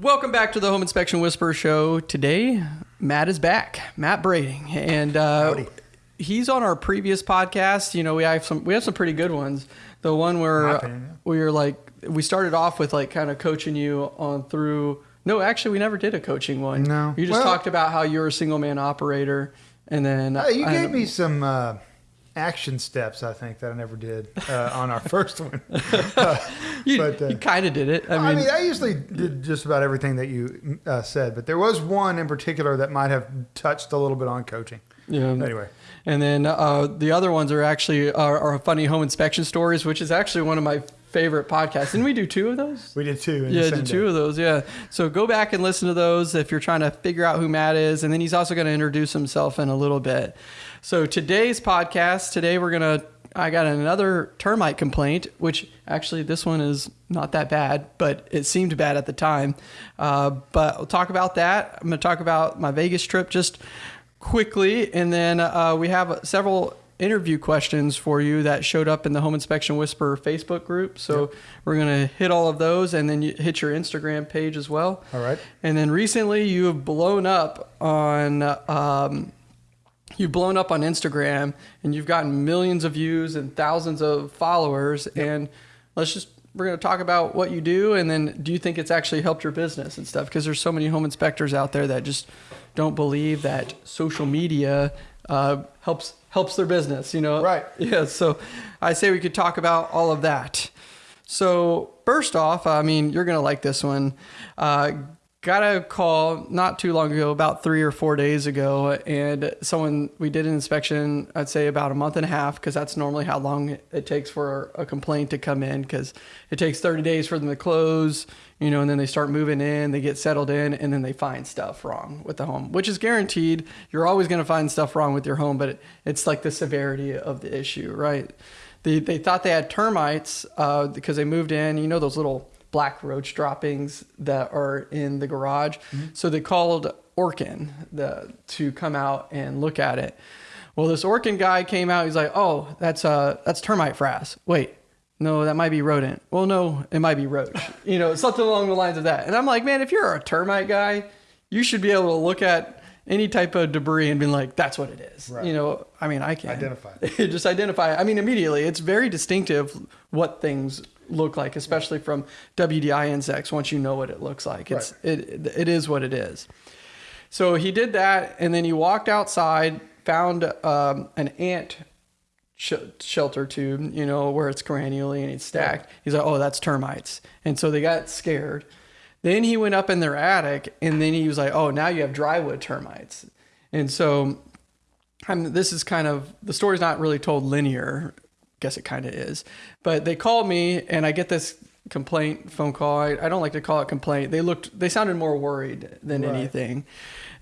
Welcome back to the Home Inspection Whisperer Show. Today, Matt is back, Matt Brading, and uh, he's on our previous podcast. You know, we have some we have some pretty good ones. The one where opinion, yeah. we were like, we started off with like kind of coaching you on through. No, actually, we never did a coaching one. No. you just Well- talked about how you're a single man operator, and then Uh, you I- gave me some uh, action steps, I think, that I never did uh, on our first one. you, but, uh, you kind of did it. I I mean, mean, I usually did just about everything that you uh, said, but there was one in particular that might have touched a little bit on coaching. yeah. Anyway, And then uh, the other ones are actually are, are funny home inspection stories, which is actually one of my favorite podcasts. Didn't we do two of those? we did two. Yeah, do two day. of those. Yeah. So go back and listen to those if you're trying to figure out who Matt is, and then he's also going to introduce himself in a little bit. So today's podcast, today we're gonna. I got another termite complaint, which actually this one is not that bad, but it seemed bad at the time. Uh, but we'll talk about that. I'm to talk about my Vegas trip just quickly, and then uh, we have several interview questions for you that showed up in the Home Inspection Whisperer Facebook group. So we're going to hit all of those, and then you hit your Instagram page as well. All right. And then recently, you have blown up on. Um, You've blown up on Instagram and you've gotten millions of views and thousands of followers. And let's just, we're going to talk about what you do. And then do you think it's actually helped your business and stuff? Because there's so many home inspectors out there that just don't believe that social media uh, helps helps their business, you know? Right. Yeah. So I say we could talk about all of that. So first off, I mean, you're gonna like this one. Uh, got a call not too long ago, about three or four days ago, and someone we did an inspection. I'd say about a month and a half, because that's normally how long it takes for a complaint to come in, because it takes 30 days for them to close, you know, and then they start moving in, they get settled in, and then they find stuff wrong with the home, which is guaranteed. You're always gonna find stuff wrong with your home, but it, it's like the severity of the issue, right? They, they thought they had termites uh, because they moved in. You know those little black roach droppings that are in the garage. So they called Orkin the, to come out and look at it. Well, this Orkin guy came out. He's like, "Oh, that's uh that's termite frass." Wait, no, that might be rodent. Well, no, it might be roach. you know, something along the lines of that. And I'm like, man, if you're a termite guy, you should be able to look at any type of debris and be like, that's what it is. Right. You know, I mean, I can Identify just identify. I mean, immediately, it's very distinctive what things look like, especially from WDI insects. Once you know what it looks like, it's it it is what it is. So he did that, and then he walked outside, found um, an ant sh- shelter tube, you know, where it's granularly and it's stacked. He's like, oh, that's termites, and so they got scared. Then he went up in their attic, and then he was like, oh, now you have drywood termites, and so I'm, this is kind of the story's not really told linear. Guess it kind of is, but they called me and I get this complaint phone call. I, I don't like to call it complaint. They looked, they sounded more worried than Right. anything,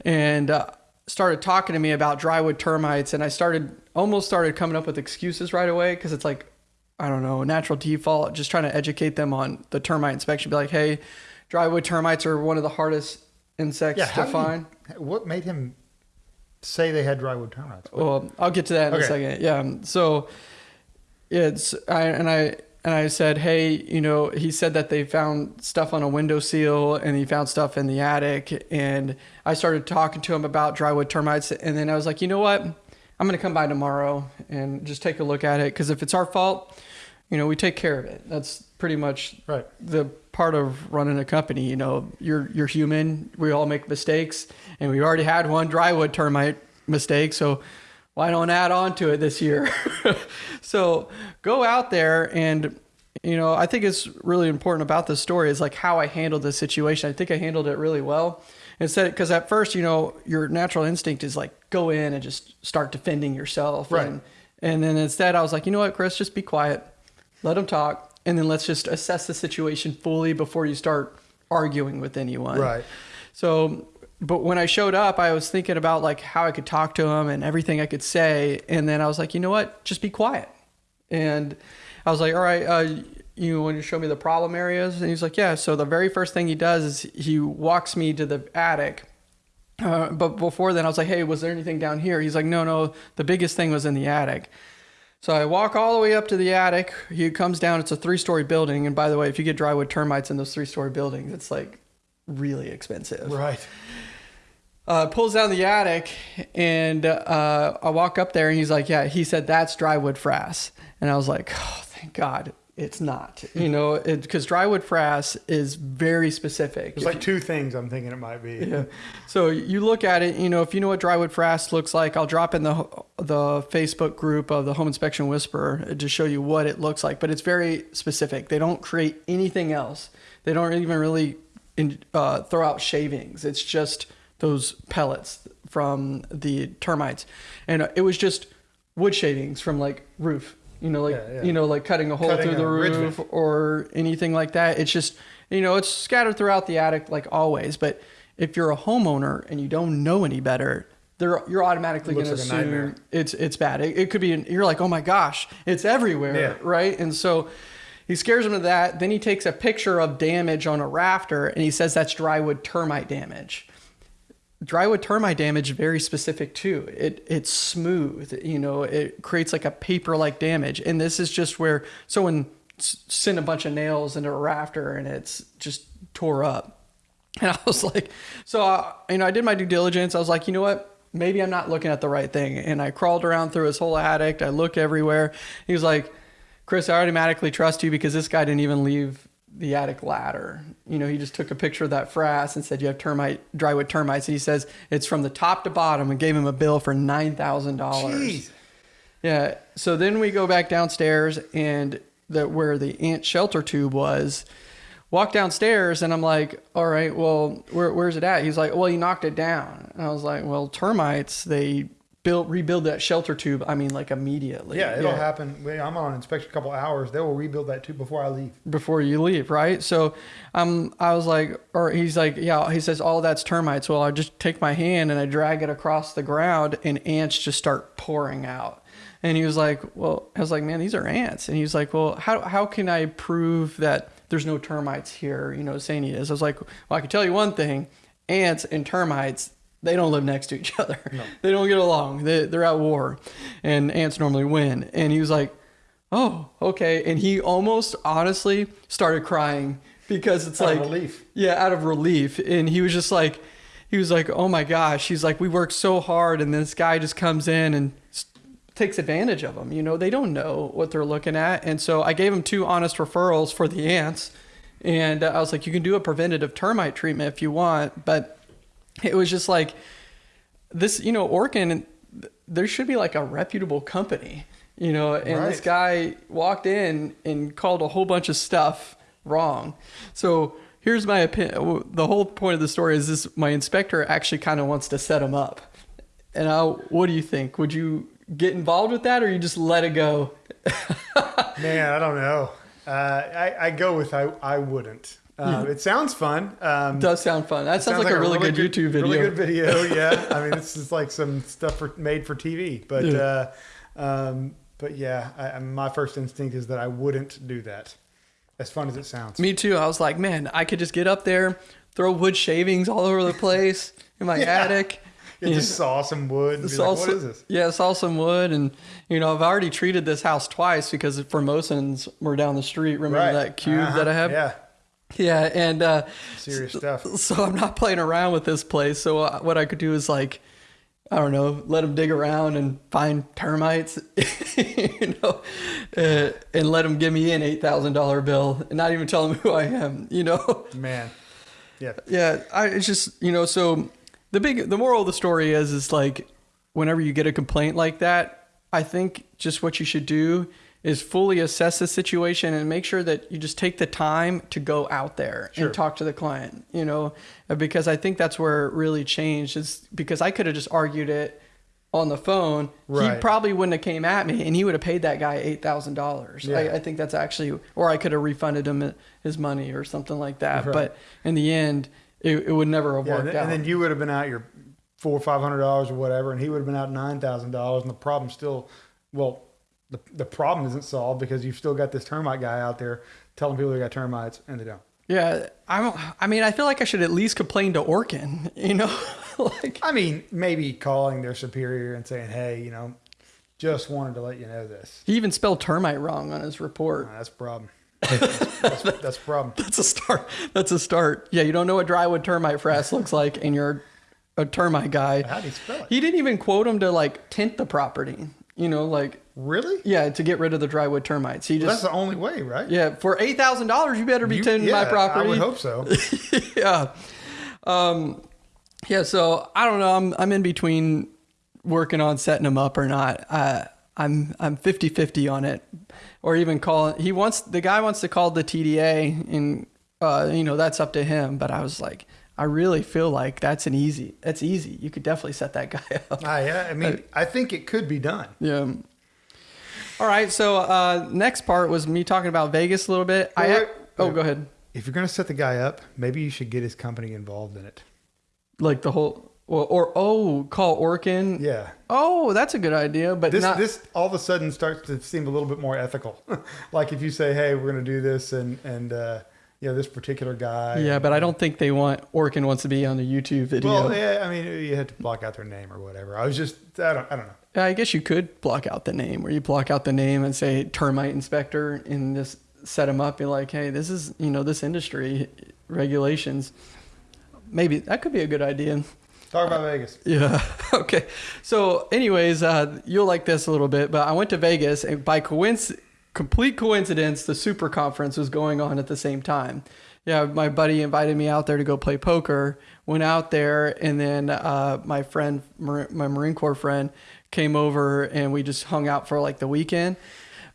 and uh, started talking to me about drywood termites. And I started almost started coming up with excuses right away because it's like I don't know, natural default. Just trying to educate them on the termite inspection. Be like, hey, drywood termites are one of the hardest insects Yeah. to find. he- what made him say they had drywood termites? Well, I'll get to that in a second. Yeah. So it's I and I and I said, hey, you know, he said that they found stuff on a window seal and he found stuff in the attic, and I started talking to him about drywood termites, and then I was like, you know what, I'm gonna come by tomorrow and just take a look at it because if it's our fault, you know, we take care of it. That's pretty much Right. the part of running a company. You know, you're you're human. We all make mistakes, and we already had one drywood termite mistake. So why don't add on to it this year? so go out there and you know I think it's really important about this story is like how I handled this situation. I think I handled it really well. Instead, because at first, you know, your natural instinct is like go in and just start defending yourself, Right. And, and then instead, I was like, you know what, Chris, just be quiet let them talk and then let's just assess the situation fully before you start arguing with anyone Right. so but when i showed up i was thinking about like how i could talk to him and everything i could say and then i was like you know what just be quiet and i was like all right uh, you want to show me the problem areas and he's like yeah so the very first thing he does is he walks me to the attic uh, but before then, I was like, "Hey, was there anything down here?" He's like, "No, no. The biggest thing was in the attic." So I walk all the way up to the attic. He comes down. It's a three-story building, and by the way, if you get drywood termites in those three-story buildings, it's like really expensive. Right. Uh, pulls down the attic, and uh, I walk up there, and he's like, "Yeah." He said, "That's drywood frass," and I was like, "Oh, thank God." It's not, you know, because drywood frass is very specific. There's like two things I'm thinking it might be. Yeah. So you look at it, you know, if you know what drywood frass looks like, I'll drop in the the Facebook group of the Home Inspection Whisperer to show you what it looks like. But it's very specific. They don't create anything else. They don't even really in, uh, throw out shavings. It's just those pellets from the termites, and it was just wood shavings from like roof. You know, like Yeah, yeah. you know, like cutting a hole Cutting through the ridge roof or anything like that. It's just, you know, it's scattered throughout the attic like always. But if you're a homeowner and you don't know any better, they're, you're automatically going looks to assume it's it's bad. It, it could be. You're like, oh my gosh, it's everywhere, Yeah. right? And so he scares him to that. Then he takes a picture of damage on a rafter and he says that's drywood termite damage drywood termite damage very specific too. It it's smooth, you know, it creates like a paper like damage. And this is just where someone sent a bunch of nails into a rafter and it's just tore up. And I was like, so uh, you know, I did my due diligence. I was like, you know what? Maybe I'm not looking at the right thing. And I crawled around through his whole attic. I looked everywhere. He was like, Chris, I automatically trust you because this guy didn't even leave the attic ladder. You know, he just took a picture of that frass and said, You have termite, drywood termites. And he says, It's from the top to bottom and gave him a bill for $9,000. Yeah. So then we go back downstairs and the where the ant shelter tube was. Walk downstairs and I'm like, all right, well, where, where's it at? He's like, well, he knocked it down. And I was like, well, termites, they build rebuild that shelter tube. I mean, like immediately. Yeah, it'll happen. I'm on inspection a couple hours. They will rebuild that tube before I leave. before you leave, right? So um, I was like, or he's like, yeah, he says, all that's termites. Well, I just take my hand and I drag it across the ground and ants just start pouring out. And he was like, well, I was like, man, these are ants. And he was like, well, how, how can I prove that there's no termites here? You know, saying he is. I was like, well, I can tell you one thing ants and termites, they don't live next to each other. They don't get along. They, they're at war and ants normally win. And he was like, oh, okay. And he almost honestly started crying because it's Out like relief. Yeah, out of relief. And he was just like, he was like, oh my gosh. He's like, we worked so hard, and this guy just comes in and takes advantage of them. You know, they don't know what they're looking at. And so I gave him two honest referrals for the ants. And I was like, you can do a preventative termite treatment if you want. But it was just like, this, you know, Orkin, there should be like a reputable company, you know, and this guy walked in and called a whole bunch of stuff wrong. So here's my opinion. The whole point of the story is this: my inspector actually kind of wants to set him up. And I, what do you think? Would you get involved with that, or you just let it go? Man, I don't know. Uh, I, I go with I, I wouldn't. Um, It sounds fun. Um, does sound fun. That sounds, like, a really, good, YouTube video. Really good video, yeah. I mean, this is like some stuff for, made for TV, but Yeah. uh, um, but yeah, I, my first instinct is that I wouldn't do that. As fun as it sounds. Me too. I was like, man, I could just get up there, throw wood shavings all over the place in my Yeah. attic. Yeah, you just saw some wood and be saw like, what some- is this? Yeah, saw some wood, and you know, I've already treated this house twice because Formosans were down the street. Remember Right. that cube Uh-huh. that I have? Yeah, Yeah, and uh, serious stuff. so I'm not playing around with this place. So uh, what I could do is like, I don't know, let them dig around and find termites, you know, uh, and let them give me an eight thousand dollar bill and not even tell them who I am, you know. Man. Yeah. Yeah, I it's just you know so the big the moral of the story is is like whenever you get a complaint like that, I think just what you should do is fully assess the situation and make sure that you just take the time to go out there Sure. and talk to the client, you know, because I think that's where it really changed is because I could have just argued it on the phone. He probably wouldn't have came at me and he would have paid that guy $8,000. Yeah. I, I think that's actually, or I could have refunded him his money or something like that. Right. But in the end, it, it would never have Yeah, worked and, out. and then you would have been out your four or five hundred dollars or whatever, and he would have been out nine thousand dollars, and the problem still, well, the the problem isn't solved because you've still got this termite guy out there telling people they got termites and they don't. yeah, I don't. I mean, I feel like I should at least complain to Orkin. You know, like I mean, maybe calling their superior and saying, "Hey, you know, just wanted to let you know this." he even spelled termite wrong on his report. That's a problem. That's, that's a problem. That's a start. That's a start. Yeah, you don't know what drywood termite frass looks like, and you're a termite guy. How do you spell it? He didn't even quote him to like tent the property. You know, like Really? yeah, to get rid of the drywood termites. He Well, that's the only way, right? yeah for eight thousand dollars, you better be You- tenting my property. I would hope so. yeah. Um, yeah. So I don't know. I'm I'm in between working on setting him up or not. I I'm I'm 50-50 on it, or even call. He wants the guy wants to call the TDA, and uh, you know that's up to him. But I was like, I really feel like that's an easy. That's easy. You could definitely set that guy up. Ah, yeah. I mean, I think it could be done. Yeah. All right. So uh, next part was me talking about Vegas a little bit. I Wait, wait, oh, wait. go ahead. If you're going to set the guy up, maybe you should get his company involved in it. Like the whole. Or, or oh, call Orkin. Yeah. Oh, that's a good idea, but This not. this all of a sudden starts to seem a little bit more ethical. like if you say, "Hey, we're going to do this," and and uh, you know this particular guy. yeah, but I don't think they want Orkin wants to be on the YouTube video. Well, yeah. I mean, you had to block out their name or whatever. I was just, I don't, I don't know. I guess you could block out the name, where you block out the name and say termite inspector, and just set them up. Be like, hey, this is you know this industry regulations. Maybe that could be a good idea. Talk about Vegas. Yeah. Okay. So, anyways, uh, you'll like this a little bit, but I went to Vegas, and by coinc- complete coincidence, the Super Conference was going on at the same time. Yeah, my buddy invited me out there to go play poker. Went out there, and then uh, my friend, my Marine Corps friend, came over, and we just hung out for like the weekend.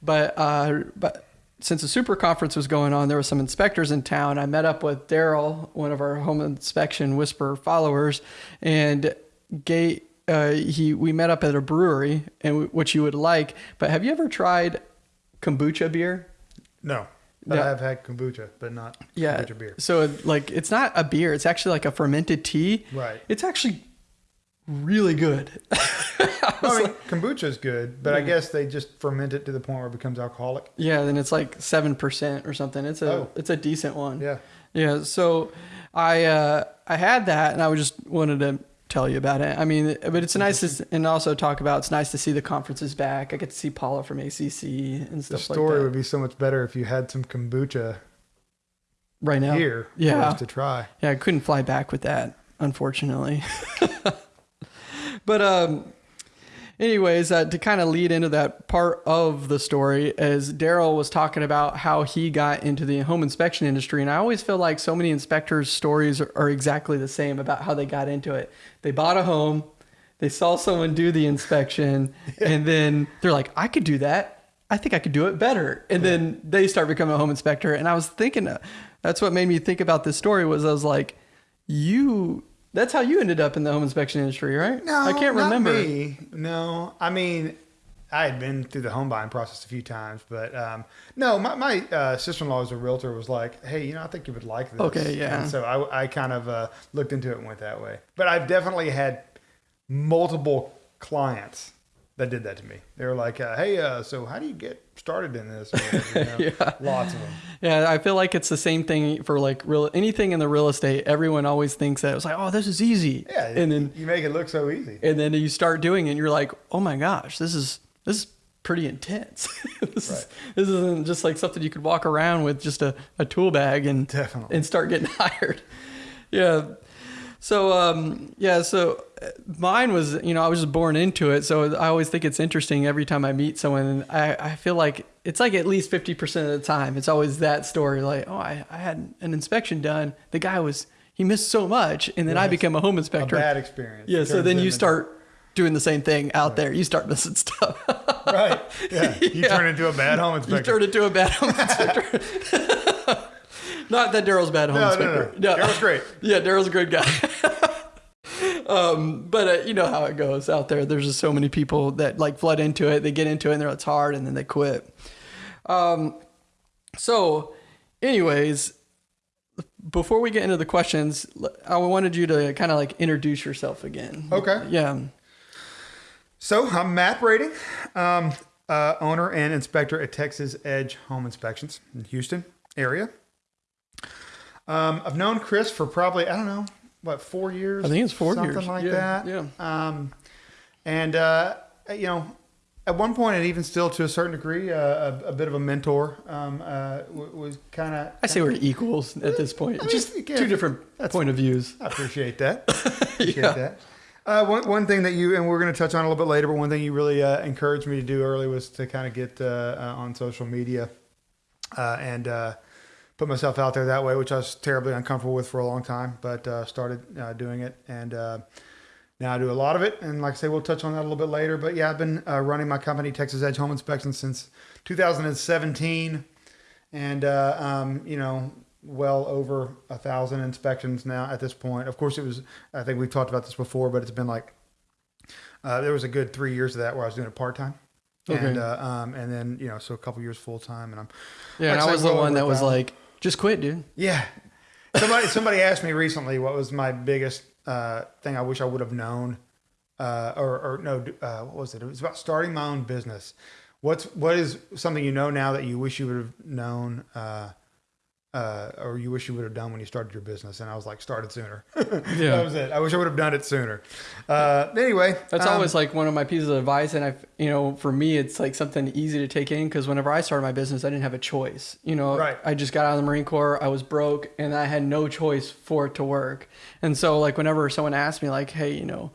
But uh, but since the super conference was going on, there were some inspectors in town. I met up with Daryl, one of our home inspection whisper followers, and gay. Uh, he we met up at a brewery, and w- which you would like. But have you ever tried kombucha beer? No, but Yeah. I have had kombucha, but not Yeah. kombucha beer. So like it's not a beer; it's actually like a fermented tea. Right. It's actually really good. I mean, kombucha is good, but I guess they just ferment it to the point where it becomes alcoholic. yeah, then it's like seven percent or something. It's a Oh. it's a decent one. Yeah. Yeah, so I uh, I had that, and I just wanted to tell you about it. I mean, but it's nice to and also talk about. It's nice to see the conferences back. I get to see Paula from ACC and The stuff story like. The story would be so much better if you had some kombucha right now, here for Yeah. us to try. yeah, I couldn't fly back with that, unfortunately. but um, anyways, uh, to kind of lead into that part of the story, as Daryl was talking about how he got into the home inspection industry, and I always feel like so many inspectors' stories are, are exactly the same about how they got into it. They bought a home, they saw someone do the inspection, and then they're like, "I could do that." I think I could do it better. And then they start becoming a home inspector. And I was thinking, uh, that's what made me think about this story was I was like, you, that's how you ended up in the home inspection industry, right? No, I can't remember. me. No, I mean, I had been through the home buying process a few times, but um, no, my, my uh, sister-in-law as a realtor was like, "Hey, you know, I think you would like this." Okay, yeah. And so I, I kind of uh, looked into it and went that way. But I've definitely had multiple clients that did that to me. They were like, uh, "Hey, uh, so how do you get started in this?" You know? Yeah. Lots of them. Yeah, I feel like it's the same thing for like real anything in the real estate. Everyone always thinks that it's like, oh, this is easy. Yeah, And then you make it look so easy. and then you start doing it and you're like, oh my gosh, this is this is pretty intense. this, is, this isn't just like something you could walk around with just a, a tool bag and Definitely. and start getting hired. Yeah. So um yeah, so uh, mine was you know I was just born into it, so I always think it's interesting every time I meet someone. And I I feel like it's like at least fifty percent of the time it's always that story like oh I I had an inspection done, the guy was he missed so much, and then I Yes. become a home A inspector. bad experience. Yeah, so then you start doing the same thing out there. You start missing stuff. right. Yeah, you Yeah. turn into a bad home inspector. you turn into a bad home inspector. Not that Daryl's bad home no, no, inspector. no, Daryl's great. Yeah, Daryl's a good guy. um, but uh, you know how it goes out there. There's just so many people that like flood into it. They get into it and they're it's hard, and then they quit. Um, so, anyways, before we get into the questions, I wanted you to kind of like introduce yourself again. Okay. Yeah. So I'm Matt Brading, um, uh, owner and inspector at Texas Edge Home Inspections in Houston area. Um, I've known Chris for probably I don't know what four years. I think it's four something years. like Yeah, that. yeah. Um, and uh, you know, at one point, and even still to a certain degree, uh, a, a bit of a mentor. Um, uh, was kind of. I say we're equals at this point. I mean, Just yeah, two different that's- point of views. I appreciate that. appreciate Yeah. that. Uh, one, one thing that you and we're going to touch on a little bit later, but one thing you really uh, encouraged me to do early was to kind of get uh, uh, on social media uh, and uh, put myself out there that way, which I was terribly uncomfortable with for a long time, but uh, started uh, doing it and. Uh, now I do a lot of it, and like I say, we'll touch on that a little bit later. But yeah, I've been uh, running my company, Texas Edge Home Inspection, since 2017, and uh, um, you know, well over a thousand inspections now at this point. Of course, it was. I think we've talked about this before, but it's been like uh, there was a good three years of that where I was doing it part time. Okay. And uh, um, and then you know so a couple years full time and I'm Yeah, Like I I was the one that was like, just quit, dude. yeah. Somebody somebody asked me recently what was my biggest uh, thing I wish I would have known, uh, or or no, uh, what was it? It was about starting my own business. What's what is something you know now that you wish you would have known, uh, uh, or you wish you would have done when you started your business? And I was like, started sooner. Yeah. that was it. I wish I would have done it sooner. Uh, anyway, That's um, always like one of my pieces of advice, and I, you know, for me, it's like something easy to take in because whenever I started my business, I didn't have a choice. You know, Right. I just got out of the Marine Corps, I was broke, and I had no choice for it to work. And so, like, whenever someone asked me, like, hey, you know,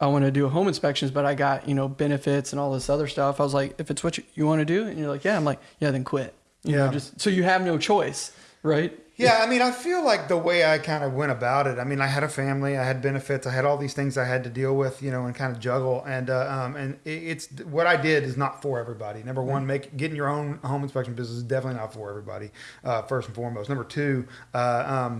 I want to do home inspections, but I got you know benefits and all this other stuff, I was like, if it's what you, you want to do, and you're like, yeah, I'm like, yeah, then quit. You Yeah. know, just so you have no choice, right? Yeah, I mean, I feel like the way I kind of went about it. I mean, I had a family, I had benefits, I had all these things I had to deal with, you know, and kind of juggle. And uh, um, and it, it's what I did is not for everybody. Number one, make getting your own home inspection business is definitely not for everybody. Uh, first and foremost. Number two, uh,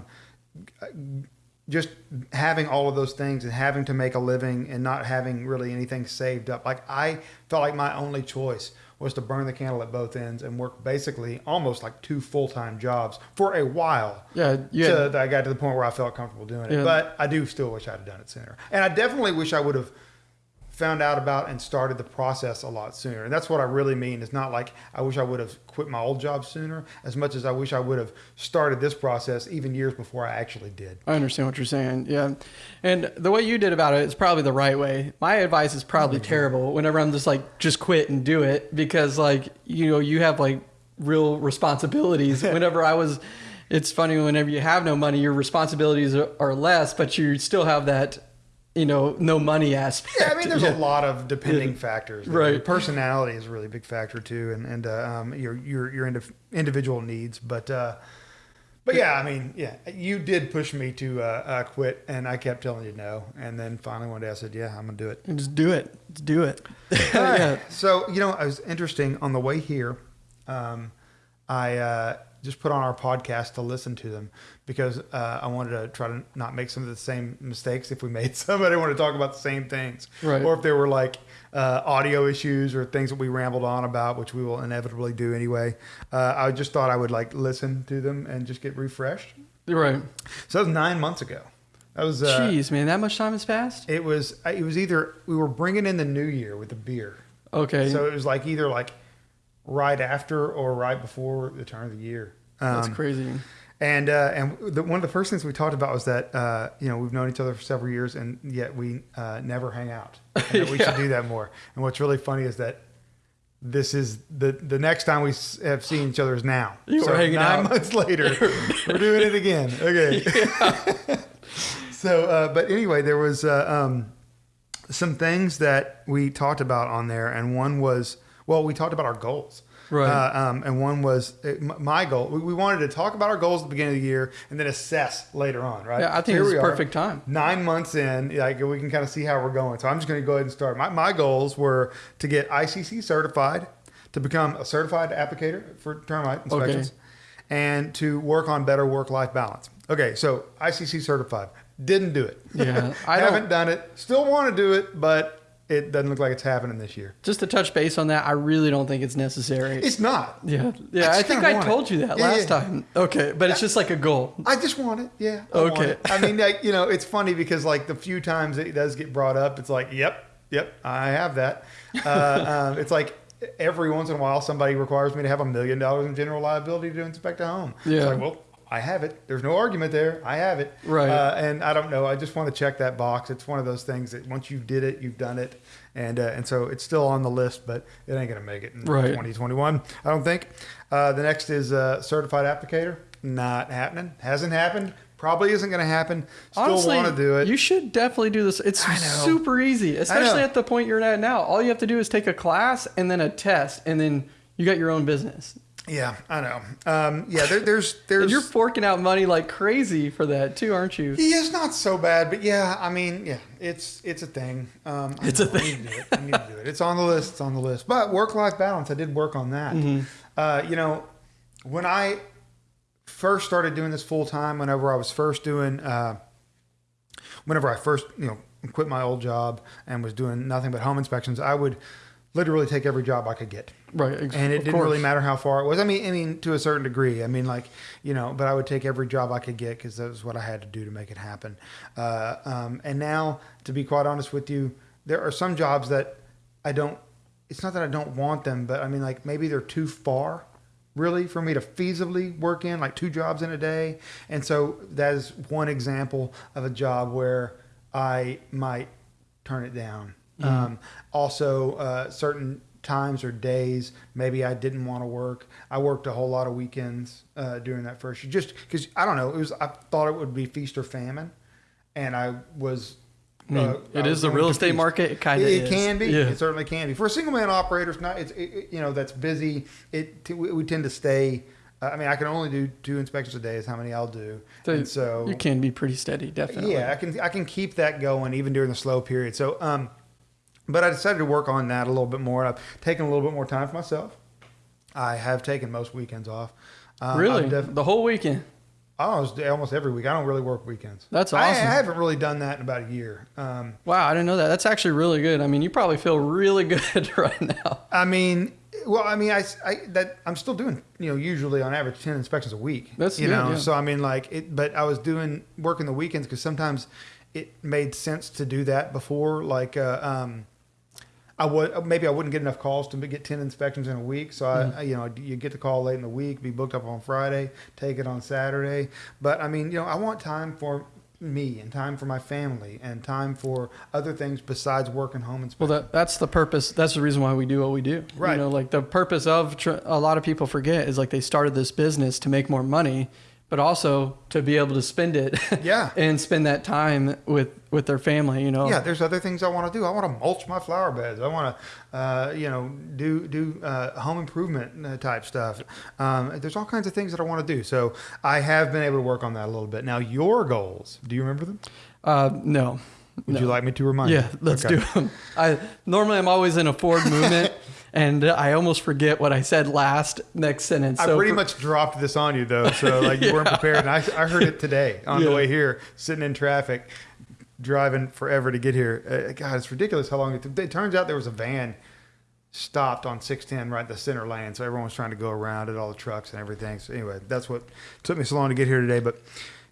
um, just having all of those things and having to make a living and not having really anything saved up. Like I felt like my only choice was to burn the candle at both ends and work basically almost like two full time jobs for a while. Yeah, had- So I got to the point where I felt comfortable doing it. Yeah. But I do still wish I'd have done it sooner. And I definitely wish I would have found out about and started the process a lot sooner. And that's what I really mean. It's not like I wish I would have quit my old job sooner as much as I wish I would have started this process even years before I actually did. I understand what you're saying. Yeah. And the way you did about it is probably the right way. My advice is probably mm-hmm. terrible whenever I'm just like, just quit and do it because, like, you know, you have like real responsibilities. whenever I was, it's funny, whenever you have no money, your responsibilities are, are less, but you still have that, you know, no money aspect. Yeah, I mean, there's Yeah. a lot of depending factors. there. Right. Personality is a really big factor too, and and uh, um, your your your indiv- individual needs. But uh, but yeah, I mean, yeah, you did push me to uh, uh, quit, and I kept telling you no, and then finally one day I said, yeah, I'm gonna do it. And just do it. Just do it. Right. yeah. So you know, it was interesting on the way here. Um, I uh, just put on our podcast to listen to them because uh, I wanted to try to not make some of the same mistakes if we made some. I didn't want to talk about the same things, Right. or if there were like uh, audio issues or things that we rambled on about, which we will inevitably do anyway. Uh, I just thought I would like listen to them and just get refreshed. You're right. So that was nine months ago. That was uh, Jeez, man, that much time has passed? it was it was either we were bringing in the new year with the beer. Okay. So it was like either like right after or right before the turn of the year. That's Um, crazy. And uh, and the, one of the first things we talked about was that uh, you know we've known each other for several years and yet we uh, never hang out. And that we should do that more. And what's really funny is that this is the the next time we have seen each other is now. You so were hanging nine out. months later, we're doing it again. Okay. so, uh, but anyway, there was uh, um, some things that we talked about on there, and one was well, we talked about our goals. Right. Uh, um, and one was uh, m- my goal. We, we wanted to talk about our goals at the beginning of the year and then assess later on, right? Yeah, I think it's perfect time. Nine months in, like we can kind of see how we're going. So I'm just going to go ahead and start. My, my goals were to get ICC certified, to become a certified applicator for termite inspections, and to work on better work-life balance. Okay, so ICC certified. Didn't do it. Yeah, I haven't done it. Still want to do it, but it doesn't look like it's happening this year. Just to touch base on that, I really don't think it's necessary. It's not. yeah, yeah. I I, think I told it. you that Yeah, last yeah. time. Okay, but it's just like a goal. I just want it. Yeah. I Okay. it. I mean, like, you know, it's funny because like the few times it does get brought up, it's like, yep, yep, I have that. Uh, um, it's like every once in a while somebody requires me to have a million dollars in general liability to inspect a home. Yeah. It's like, well, I have it. There's no argument there. I have it. Right. Uh, and I don't know. I just want to check that box. It's one of those things that once you did it, you've done it, and uh, and so it's still on the list, but it ain't gonna make it in Right. 2021. I don't think. Uh, the next is uh, certified applicator. Not happening. Hasn't happened. Probably isn't gonna happen. Still Honestly, want to do it. You should definitely do this. It's super easy, especially at the point you're at now. All you have to do is take a class and then a test, and then you got your own business. Yeah, I know. Um, yeah, there, there's And you're forking out money like crazy for that too, aren't you? Yeah, it's not so bad, but yeah, I mean, yeah, it's it's a thing. Um, It's a know, I need to do it. I need to do it. It's on the list. It's on the list. But work life balance, I did work on that. Mm-hmm. Uh, you know, when I first started doing this full time, whenever I was first doing, uh, whenever I first you know quit my old job and was doing nothing but home inspections, I would literally take every job I could get Right. Exactly. and it of didn't really matter how far it was. I mean, I mean, to a certain degree. I mean, like you know, but I would take every job I could get because that was what I had to do to make it happen. Uh, um, and now, to be quite honest with you, there are some jobs that I don't. It's not that I don't want them, but I mean, like maybe they're too far, really, for me to feasibly work in, like two jobs in a day. And so that is one example of a job where I might turn it down. Um, also, uh, certain times or days, maybe I didn't want to work. I worked a whole lot of weekends uh, during that first year, just because I don't know. It was I thought it would be feast or famine, and I was. I mean, uh, it I is the real estate feast. market. It kind of It, is. it can be. Yeah. It certainly can be. For a single man operator, it's not. It's it, you know that's busy. It t- we we tend to stay. Uh, I mean, I can only do two inspections a day. Is how many I'll do. So and so you can be pretty steady, definitely. yeah, I can I can keep that going even during the slow period. So, um, but I decided to work on that a little bit more. I've taken a little bit more time for myself. I have taken most weekends off. Um, Really, the whole weekend. almost almost every week. I don't really work weekends. That's I, I haven't really done that in about a year. Um, Wow, I didn't know that. That's actually really good. I mean, you probably feel really good right now. I mean, well, I mean, I, I that I'm still doing, you know, usually on average ten inspections a week. That's you good, know, yeah. so I mean, like it, but I was doing working the weekends because sometimes it made sense to do that before. Like, uh, um, I would maybe I wouldn't get enough calls to get ten inspections in a week. So I, Mm-hmm. I, you know, you get the call late in the week, be booked up on Friday, take it on Saturday. But I mean, you know, I want time for me and time for my family and time for other things besides work and home Well, inspection. that that's the purpose. That's the reason why we do what we do. Right. You know, like the purpose of tr- a lot of people forget is like they started this business to make more money, but also to be able to spend it. Yeah. and spend that time with with their family. You know. Yeah, there's other things I want to do. I want to mulch my flower beds. I want to, uh, you know, do do uh, home improvement uh, type stuff. Um, there's all kinds of things that I want to do. So I have been able to work on that a little bit. Now, your goals. Do you remember them? Uh, no. Would No. you like me to remind you? Yeah, let's Okay. do them. I normally I'm always in a forward movement, and I almost forget what I said last next sentence. I So pretty for- much dropped this on you though, so like you weren't prepared. And I, I heard it today on the way here, sitting in traffic, driving forever to get here. Uh, God, it's ridiculous how long it. Took. It turns out there was a van stopped on 610 right the center lane, so everyone was trying to go around it, all the trucks and everything. So anyway, that's what took me so long to get here today. But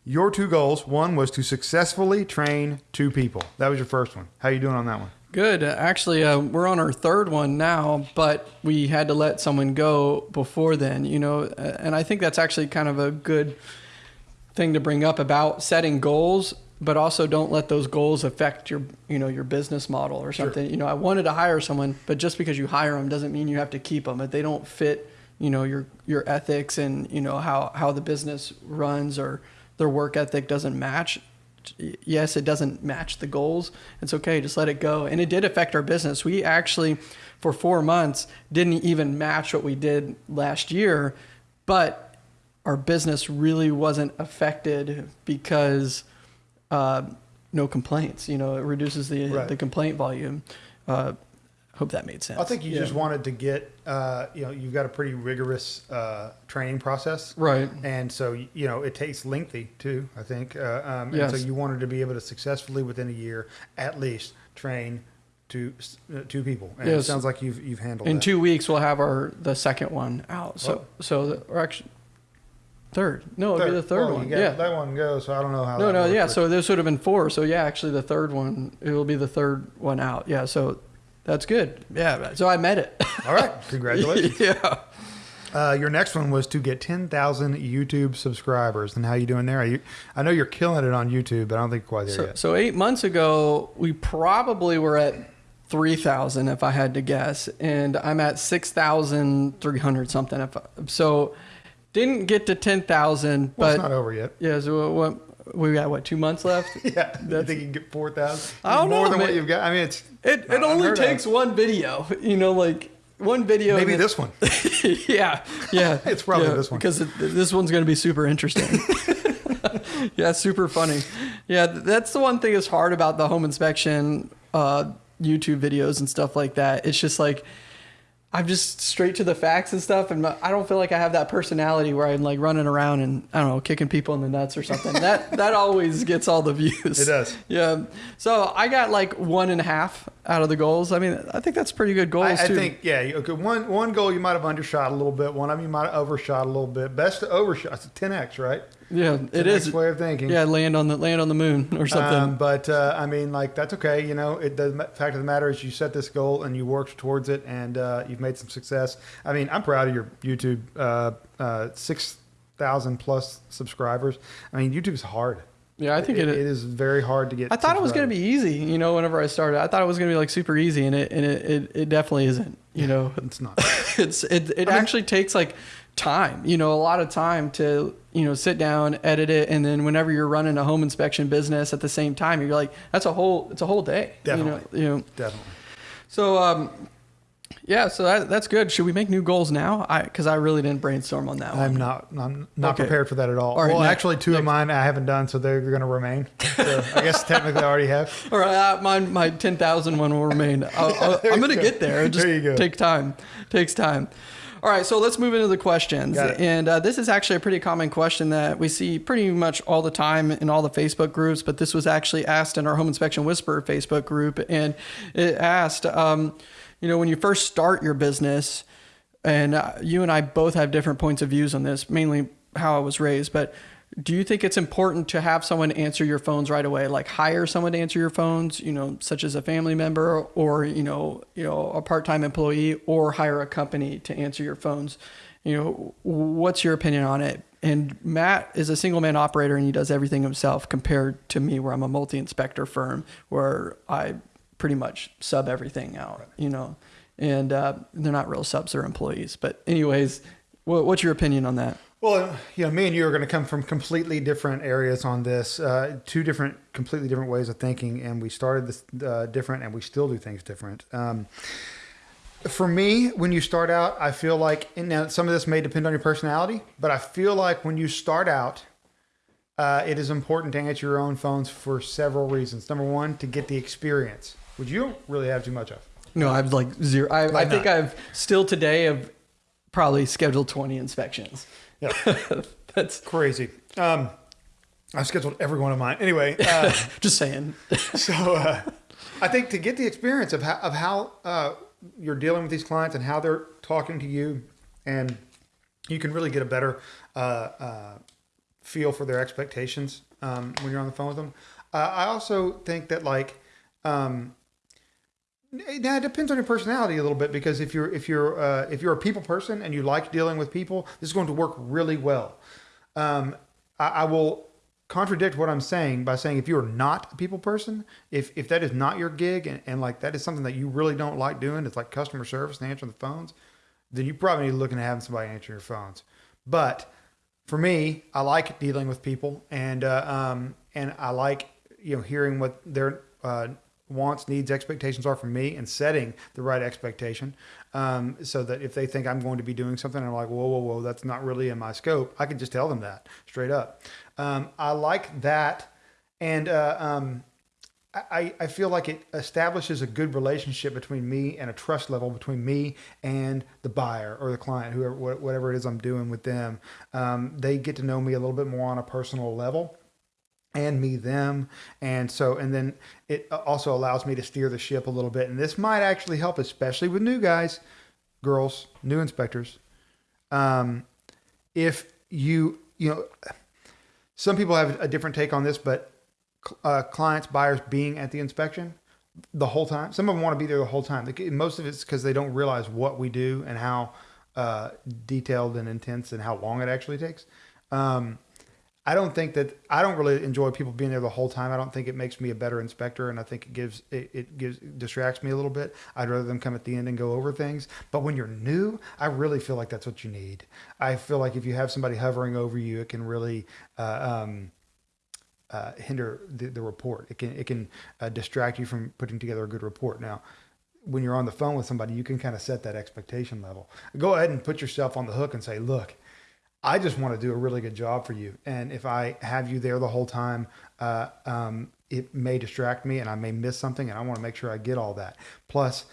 your two goals: one was to successfully train two people. That was your first one. How you doing on that one? Good. Actually, uh, we're on our third one now, but we had to let someone go before then, you know, and I think that's actually kind of a good thing to bring up about setting goals, but also don't let those goals affect your, you know, your business model or something. You know, I wanted to hire someone, but just because you hire them doesn't mean you have to keep them. If they don't fit, you know, your your ethics and you know how how the business runs or their work ethic doesn't match, yes, it doesn't match the goals. It's okay, just let it go. And it did affect our business. We actually, for four months, didn't even match what we did last year, but our business really wasn't affected because uh, no complaints. You know, it reduces the Right. the complaint volume. Uh, hope that made sense. I think you Yeah. just wanted to get, uh, you know, you've got a pretty rigorous uh, training process. right. And so, you know, it takes lengthy too, I think. Uh, um, And so you wanted to be able to successfully within a year, at least, train two, uh, two people. And it sounds like you've, you've handled In that. two weeks, we'll have our the second one out. So Oh. so the, or actually third. No, it'll be the third well, one. Yeah. That one goes, so I don't know how No, that no, yeah. but- So this would have been four. So yeah, actually the third one, it will be the third one out. Yeah. So that's good. Yeah. So I met it. All right. Congratulations. yeah. Uh, your next one was to get 10,000 YouTube subscribers. And how you doing there? Are you, I know you're killing it on YouTube, but I don't think quite there So, yet. so eight months ago, we probably were at 3,000 if I had to guess. And I'm at 6,300 something. If I, so didn't get to 10,000, Well, but it's not over yet. yeah, so what, we got what, two months left? Yeah, you think you can get 4,000? I don't More know, than what you've got. I mean, it's It, it only unheard of. takes one video, you know, like one video. maybe this one. yeah, yeah. It's probably yeah, this one. because it, this one's going to be super interesting. yeah, super funny. Yeah, that's the one thing that's hard about the home inspection uh, YouTube videos and stuff like that. It's just like I'm just straight to the facts and stuff, and I don't feel like I have that personality where I'm like running around and I don't know, kicking people in the nuts or something. that that always gets all the views. It does. Yeah. So I got like one and a half out of the goals. I mean, I think that's pretty good goals I, I think, yeah, okay. One one goal you might have undershot a little bit. One of them you might have overshot a little bit. Best to overshot. It's a 10x, right? yeah, it's 10x way of thinking. Yeah, land on the land on the moon or something. Um, but uh, I mean, like that's okay. You know, it, the fact of the matter is, you set this goal and you worked towards it, and uh, you've made some success. I mean, I'm proud of your YouTube uh, uh, six thousand plus subscribers. I mean, YouTube's hard. Yeah, I think it. it is very hard to get. I thought it was going to be easy. You know, whenever I started, I thought it was going to be like super easy, and it and it, it, it definitely isn't. You know, It's not. it's it it I mean- actually takes like time. You know, a lot of time to you know sit down, edit it, and then whenever you're running a home inspection business at the same time, you're like, that's a whole it's a whole day. Definitely. You know, you know. Definitely. So um, yeah, so that, that's good. Should we make new goals now? I because I really didn't brainstorm on that I'm one. not. I'm not Okay. prepared for that at all. Right, well, next- actually, two of mine I haven't done, so they're going to remain. So I guess technically I already have. All right, uh, mine, my 10,000 one will remain. I'll, I'll, I'm going to get there. It just There you go. take time. Takes time. All right, so let's move into the questions. Got it. And uh, this is actually a pretty common question that we see pretty much all the time in all the Facebook groups, but this was actually asked in our Home Inspection Whisperer Facebook group. And it asked, um, you know, when you first start your business, and uh, you and I both have different points of views on this, mainly how I was raised, but do you think it's important to have someone answer your phones right away? Like hire someone to answer your phones you know such as a family member or you know you know a part-time employee or hire a company to answer your phones? You know what's your opinion on it? And Matt is a single man operator and he does everything himself compared to me where I'm a multi-inspector firm where I pretty much sub everything out you know? And uh, they're not real subs they're employees. But anyways what, what's your opinion on that? Well, you know, me and you are going to come from completely different areas on this, uh, two different, completely different ways of thinking, and we started this uh, different, and we still do things different. Um, for me, when you start out, I feel like, and now some of this may depend on your personality, but I feel like when you start out, uh, it is important to answer your own phones for several reasons. Number one, to get the experience, which you don't really have too much of. No, I've like zero. I, I think. I've still today have probably scheduled 20 inspections. Yeah. That's Crazy. Um, I've scheduled every one of mine. Anyway, uh, just saying. So uh, I think to get the experience of how, of how uh, you're dealing with these clients and how they're talking to you, and you can really get a better uh, uh, feel for their expectations um, when you're on the phone with them. Uh, I also think that like. Um, now it depends on your personality a little bit because if you're if you're uh, if you're a people person and you like dealing with people, this is going to work really well. Um, I, I will contradict what I'm saying by saying if you're not a people person, if if that is not your gig and, and like that is something that you really don't like doing, it's like customer service and answering the phones, then you probably need to look into having somebody answer your phones. But for me, I like dealing with people and uh, um, and I like you know hearing what their uh, wants, needs, expectations are from me and setting the right expectation. Um, so that if they think I'm going to be doing something, I'm like, whoa, whoa, whoa, that's not really in my scope. I can just tell them that straight up. Um, I like that. And uh, um, I, I feel like it establishes a good relationship between me and a trust level between me and the buyer or the client, whoever, whatever it is I'm doing with them. Um, they get to know me a little bit more on a personal level and me them. And so and then it also allows me to steer the ship a little bit. And this might actually help especially with new guys girls new inspectors. Um, if you you know some people have a different take on this but uh, clients buyers being at the inspection the whole time some of them want to be there the whole time. Most of it's because they don't realize what we do and how uh, detailed and intense and how long it actually takes. Um, I don't think that I don't really enjoy people being there the whole time. I don't think it makes me a better inspector, and I think it gives it, it gives distracts me a little bit. I'd rather them come at the end and go over things. But when you're new, I really feel like that's what you need. I feel like if you have somebody hovering over you, it can really uh, um, uh, hinder the, the report. It can it can uh, distract you from putting together a good report. Now, when you're on the phone with somebody, you can kind of set that expectation level. Go ahead and put yourself on the hook and say, "Look, I just want to do a really good job for you, and if I have you there the whole time, uh, um, it may distract me, and I may miss something, and I want to make sure I get all that. Plus."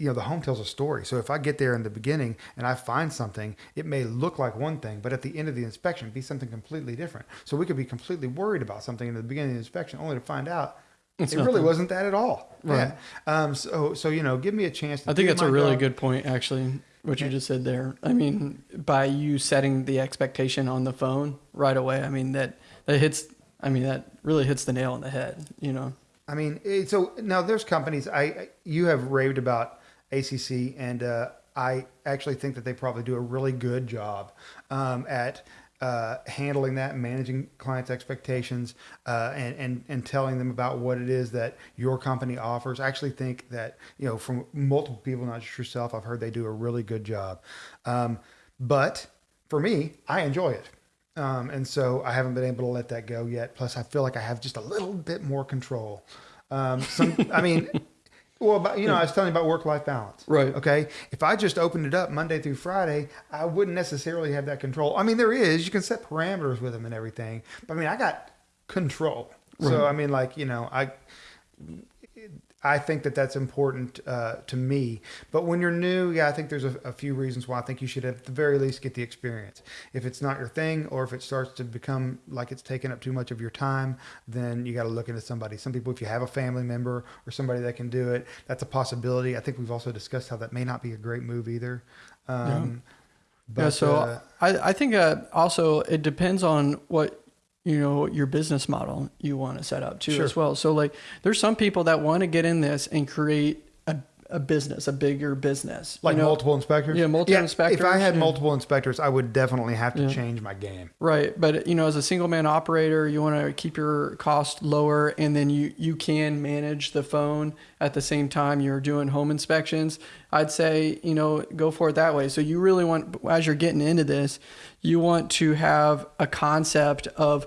You know, the home tells a story. So if I get there in the beginning and I find something, it may look like one thing, but at the end of the inspection, be something completely different. So we could be completely worried about something in the beginning of the inspection, only to find out It's it really wasn't that at all. Right. Yeah. Um, so, so you know, give me a chance. To I think that's a really job. good point, actually, what you just said there. I mean, by you setting the expectation on the phone right away, I mean that that hits. I mean that really hits the nail on the head. You know. I mean, it, so now there's companies. I I- you have raved about ACC, and uh, I actually think that they probably do a really good job um, at. Uh, handling that, managing clients' expectations, uh, and, and and telling them about what it is that your company offers. I actually think that you know from multiple people, not just yourself, I've heard they do a really good job. Um, but for me, I enjoy it. Um, and so I haven't been able to let that go yet. Plus, I feel like I have just a little bit more control. Um, some, I mean, well, about, you know, I was telling you about work-life balance. Right. Okay. If I just opened it up Monday through Friday, I wouldn't necessarily have that control. I mean, there is. You can set parameters with them and everything. But I mean, I got control. So I mean, like you know, I I think that that's important uh, to me. But when you're new, yeah, I think there's a, a few reasons why I think you should at the very least get the experience. If it's not your thing, or if it starts to become like it's taking up too much of your time, then you got to look into somebody. Some people, if you have a family member or somebody that can do it, that's a possibility. I think we've also discussed how that may not be a great move either. Um, but, yeah. So uh, I I think uh, also it depends on what you know your business model you want to set up too Sure. as well. So like there's some people that want to get in this and create a, business, a bigger business. like you know? multiple inspectors. Yeah, multiple inspectors. If I had yeah. multiple inspectors, I would definitely have to Yeah. change my game. Right, but you know, as a single man operator, you want to keep your cost lower, and then you you can manage the phone at the same time you're doing home inspections. I'd say you know go for it that way. So you really want, as you're getting into this, you want to have a concept of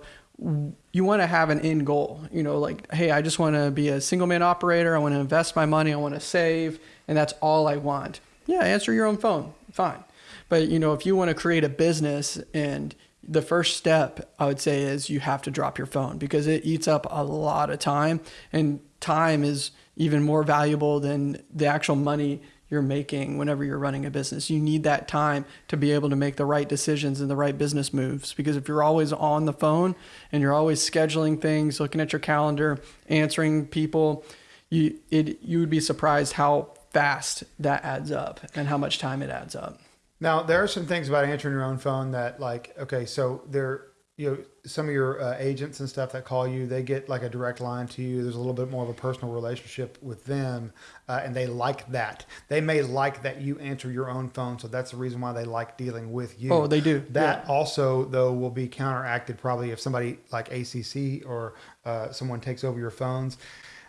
you want to have an end goal. You know, like hey, I just want to be a single man operator. I want to invest my money. I want to save, and that's all I want. Yeah, answer your own phone. Fine. But you know, if you want to create a business and the first step I would say is you have to drop your phone because it eats up a lot of time and time is even more valuable than the actual money you're making whenever you're running a business. You need that time to be able to make the right decisions and the right business moves because if you're always on the phone and you're always scheduling things, looking at your calendar, answering people, you it you would be surprised how fast that adds up and how much time it adds up. Now there are some things about answering your own phone that, like, okay, so there, you know, some of your uh, agents and stuff that call you, they get like a direct line to you. There's a little bit more of a personal relationship with them, uh, and they like that. They may like that you answer your own phone, so that's the reason why they like dealing with you. Oh, they do. That also, though, will be counteracted probably if somebody like ACC or uh, someone takes over your phones.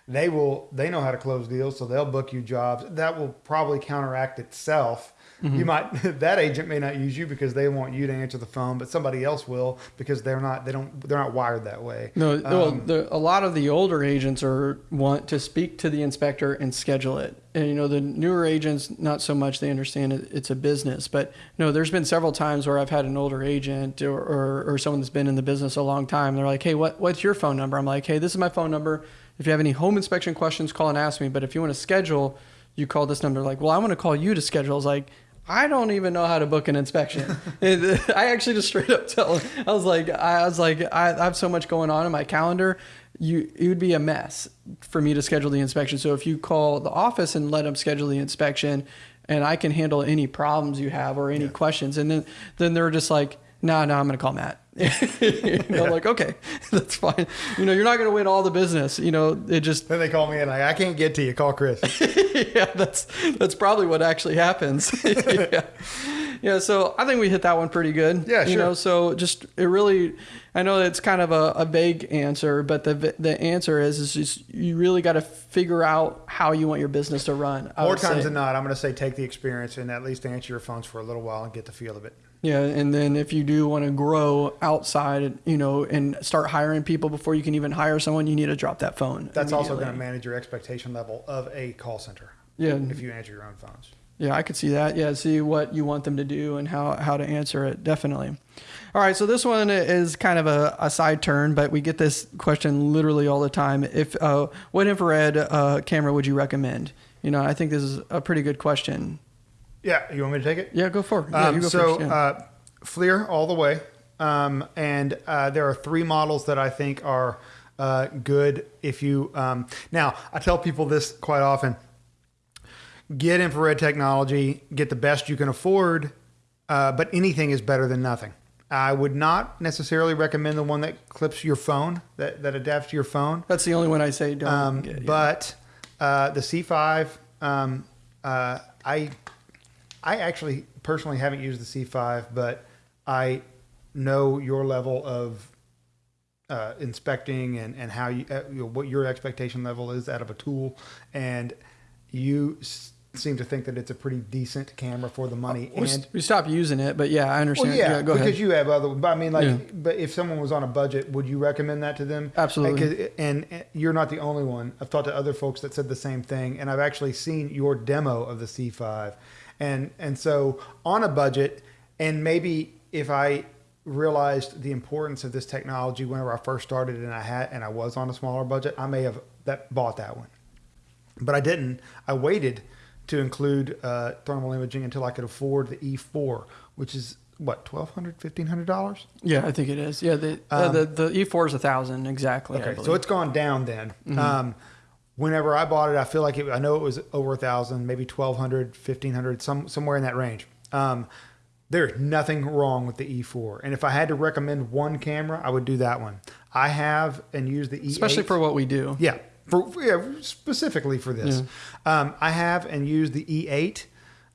They will. They know how to close deals, so they'll book you jobs. That will probably counteract itself. Mm-hmm. You might that agent may not use you because they want you to answer the phone, but somebody else will because they're not. They don't. They're not wired that way. No, well, Um, the, a lot of the older agents are want to speak to the inspector and schedule it. And you know, the newer agents, not so much. They understand it, it's a business, but no, there's been several times where I've had an older agent or, or, or someone that's been in the business a long time. They're like, "Hey, what what's your phone number?" I'm like, "Hey, this is my phone number. If you have any home inspection questions, call and ask me. But if you want to schedule, you call this number." Like, well, I want to call you to schedule. I was like. I don't even know how to book an inspection. And I actually just straight up tell him, I was like, I was like, I, I have so much going on in my calendar. You, it would be a mess for me to schedule the inspection. So if you call the office and let them schedule the inspection, and I can handle any problems you have or any questions, and then then they're just like, no, nah, no, I'm gonna call Matt. you know, like okay, that's fine. You know, you're not gonna win all the business. You know, it just then they call me and like, I can't get to you. Call Chris. yeah, that's that's probably what actually happens. yeah. yeah, so I think we hit that one pretty good. Yeah, You sure. know, so just it really, I know it's kind of a, a vague answer, but the the answer is is just you really got to figure out how you want your business to run. I More times say. than not, I'm going to say take the experience and at least answer your phones for a little while and get the feel of it. Yeah, and then if you do want to grow outside, you know, and start hiring people before you can even hire someone, you need to drop that phone. That's also going to manage your expectation level of a call center Yeah, if you answer your own phones. Yeah, I could see that. Yeah, see what you want them to do and how, how to answer it. Definitely. All right, so this one is kind of a, a side turn, but we get this question literally all the time. If uh, what infrared uh, camera would you recommend? You know, I think this is a pretty good question. Yeah, you want me to take it? Yeah, go for it. Yeah, Um, you go so, first. Yeah. uh, FLIR all the way. Um, and uh, there are three models that I think are uh, good if you. Um, now, I tell people this quite often get infrared technology, get the best you can afford, uh, but anything is better than nothing. I would not necessarily recommend the one that clips your phone, that, that adapts to your phone. That's the only one I say don't Um, get. yeah. But uh, the C5, um, uh, I I actually personally haven't used the C5, but I know your level of uh, inspecting and, and how you, uh, you know, what your expectation level is out of a tool, and you s- seem to think that it's a pretty decent camera for the money. we, and we stopped using it, but yeah, I understand. well, yeah, go because ahead. you have other. But I mean, like, Yeah. but if someone was on a budget, would you recommend that to them? Absolutely. And, and you're not the only one. I've talked to other folks that said the same thing, and I've actually seen your demo of the C5, and and so on a budget, and maybe if I realized the importance of this technology whenever I first started, and I had and I was on a smaller budget, I may have that bought that one but I didn't. I waited to include uh, thermal imaging until I could afford the E4, which is what twelve hundred, fifteen hundred dollars. yeah, I think it is. Yeah, the uh, Um, the the E4 is a thousand exactly. Okay, so it's gone down then. Um, whenever I bought it, I feel like it, I know it was over a thousand, maybe 1200, 1500, some somewhere in that range. Um, there's nothing wrong with the E4, and if I had to recommend one camera, I would do that one. I have and use the E8, especially for what we do. Yeah, for yeah, specifically for this, um, I have and use the E8.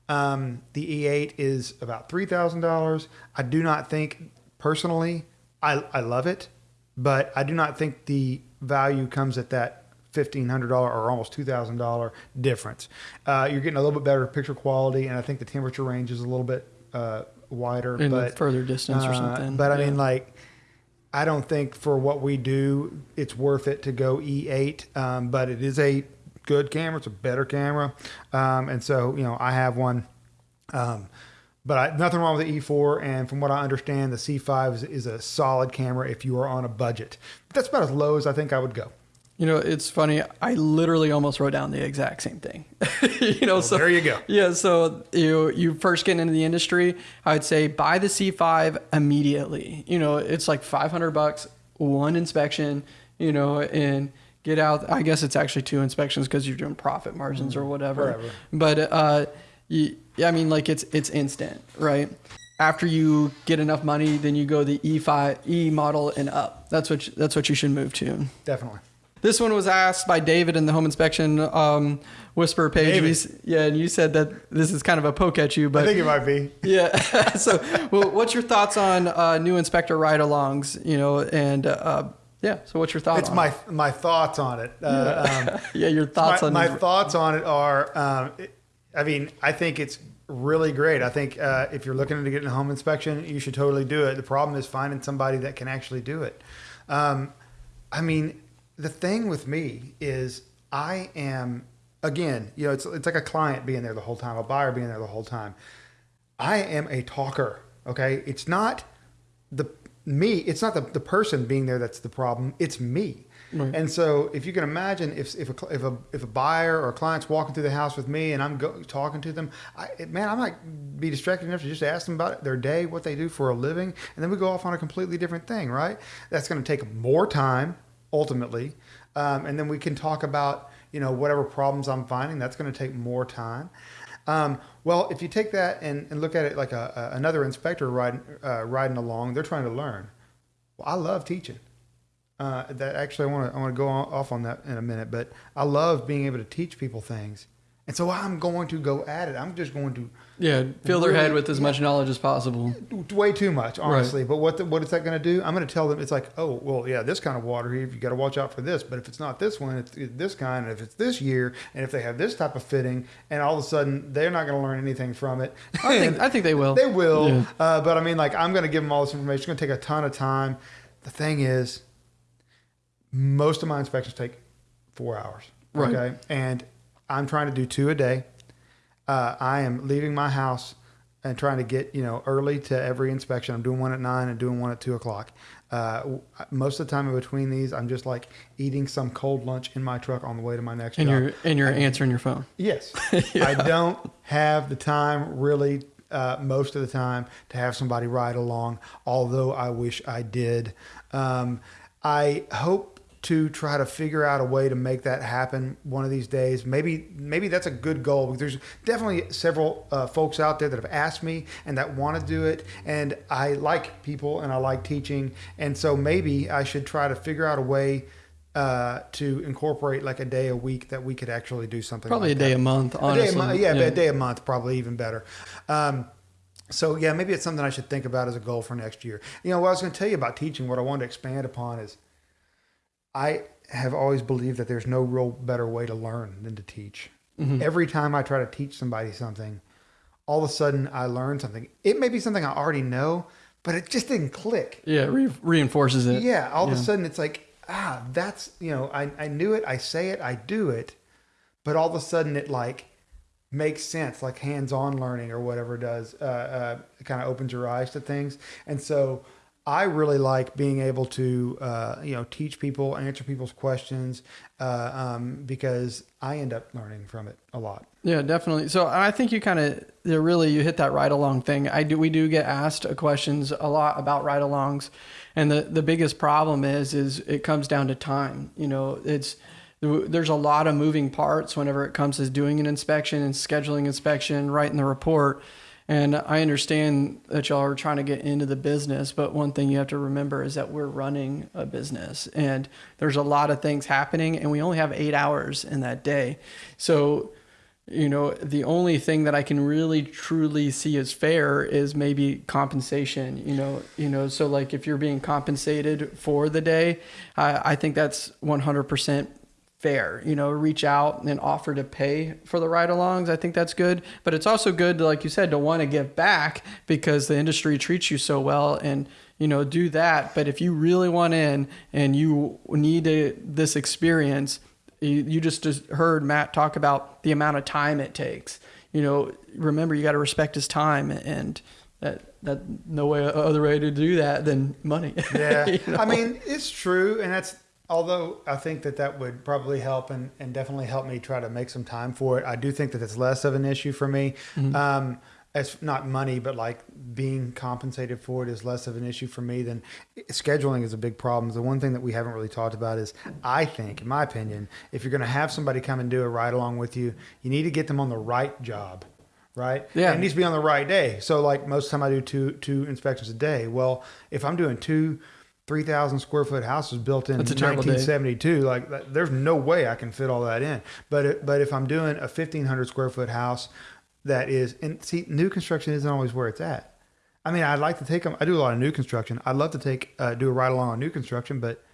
Um, the E8 is about three thousand dollars. I do not think personally, I I love it, but I do not think the value comes at that fifteen hundred dollar or almost two thousand dollar difference. Uh, you're getting a little bit better picture quality, and I think the temperature range is a little bit uh, wider. in but further distance or uh, something. But I Yeah. mean, like, I don't think for what we do, it's worth it to go E8. Um, but it is a good camera. It's a better camera. Um, and so, you know, I have one. Um, but I, nothing wrong with the E4. And from what I understand, the C5 is, is a solid camera if you are on a budget. But that's about as low as I think I would go. You know, it's funny. I literally almost wrote down the exact same thing. you know, so there you go. Yeah, so you you first get into the industry, I'd say buy the C5 immediately. You know, it's like 500 bucks, one inspection, you know, and get out. I guess it's actually two inspections because you're doing profit margins or whatever. Whatever. But uh, you, I mean, like it's it's instant, right? After you get enough money, then you go the E5 E model and up. That's what you, that's what you should move to. Definitely. This one was asked by David in the home inspection um, Whisperer page. You yeah, and you said that this is kind of a poke at you, but I think it might be. yeah. so, well, what's your thoughts on uh, new inspector ride-alongs? You know, and uh, yeah. So, what's your thoughts? It's on my it? my thoughts on it. Uh, um, yeah. Your thoughts my, on my thoughts on it are um, it- i mean i think it's really great i think uh, if you're looking to get a home inspection you should totally do it the problem is finding somebody that can actually do it um, i mean the thing with me is i am again you know it's, it's like a client being there the whole time a buyer being there the whole time. I am a talker okay? It's not the me it's not the, the person being there that's the problem it's me. Right. and so if you can imagine if, if, a, if, a, if a buyer or a client's walking through the house with me and i'm go, talking to them I, man i might be distracted enough to just ask them about their day what they do for a living and then we go off on a completely different thing right? That's going to take more time ultimately um, and then we can talk about you know whatever problems i'm finding that's going to take more time um, well, if you take that and, and look at it like a, a, another inspector riding uh, riding along, they're trying to learn. Well, I love teaching. Uh, that actually, I want to I want to go on, off on that in a minute, but I love being able to teach people things And so I'm going to go at it. I'm just going to Yeah, fill their head with as much knowledge as possible. way too much, honestly. But what the, what is that going to do? I'm going to tell them it's like, oh, well, yeah, this kind of water here, you got to watch out for this. But if it's not this one, it's it's this kind. And if it's this year, and if they have this type of fitting, and all of a sudden they're not going to learn anything from it. I think I think they will. They will. Yeah. Uh, but I mean, like, I'm going to give them all this information. It's going to take a ton of time. The thing is, most of my inspections take four hours. Right. Okay. And I'm trying to do two a day. Uh, I am leaving my house and trying to get, you know, early to every inspection. I'm doing one at nine and doing one at two o'clock. Uh, most of the time in between these, I'm just like eating some cold lunch in my truck on the way to my next and job. you're and you're answering your phone. Yes. I don't have the time really uh, most of the time to have somebody ride along, although I wish I did. Um, I hope to try to figure out a way to make that happen one of these days. Maybe maybe that's a good goal there's definitely several uh, folks out there that have asked me and that want to do it. And I like people and I like teaching. And so maybe I should try to figure out a way uh, to incorporate like a day a week that we could actually do something. Probably like a day a month. A day a month, yeah, but a day a month probably even better. Um, so yeah, maybe it's something I should think about as a goal for next year. You know, what I was going to tell you about teaching, what I wanted to expand upon is, I have always believed that there's no real better way to learn than to teach. Mm-hmm. Every time I try to teach somebody something, all of a sudden I learn something. It may be something I already know, but it just didn't click. Yeah, re- reinforces it. Yeah, all of a sudden it's like, ah, that's, you know, I, I knew it, I say it, I do it, but all of a sudden it like makes sense, like hands on learning or whatever does, uh, uh, it kind of opens your eyes to things. And so I really like being able to, uh, you know, teach people, answer people's questions, uh, um, because I end up learning from it a lot. Yeah, definitely. So I think you kind of really you hit that ride along thing. I do we do get asked questions a lot about ride alongs, and the the biggest problem is is it comes down to time. You know, it's there's a lot of moving parts whenever it comes to doing an inspection and scheduling inspection, writing the report. And I understand that y'all are trying to get into the business, but one thing you have to remember is that we're running a business and there's a lot of things happening and we only have eight hours in that day. So, you know, the only thing that I can really truly see as fair is maybe compensation, you know, you know, so like if you're being compensated for the day, I, I think that's 100% fair you know reach out and offer to pay for the ride alongs i think that's good but it's also good to, like you said to want to give back because the industry treats you so well and you know do that but if you really want in and you need a, this experience you, you just just heard matt talk about the amount of time it takes you know remember you got to respect his time and that that no way other way to do that than money Yeah. You know? I mean, it's true. And that's, although I think that that would probably help and, and definitely help me try to make some time for it. I do think that it's less of an issue for me. Mm-hmm. Um, it's not money, but like being compensated for it is less of an issue for me than scheduling is a big problem. The one thing that we haven't really talked about is I think, in my opinion, if you're going to have somebody come and do a ride along with you, you need to get them on the right job right? Yeah. And it needs to be on the right day. So like most of the time I do two two inspections a day. Well, if I'm doing two three thousand square foot houses built in That's a terrible day. 1972, like there's no way I can fit all that in. But it, but if I'm doing a 1500 square foot house that is and see new construction isn't always where it's at. I mean, I'd like to take them. I do a lot of new construction. I'd love to take uh, do a ride along on new construction, but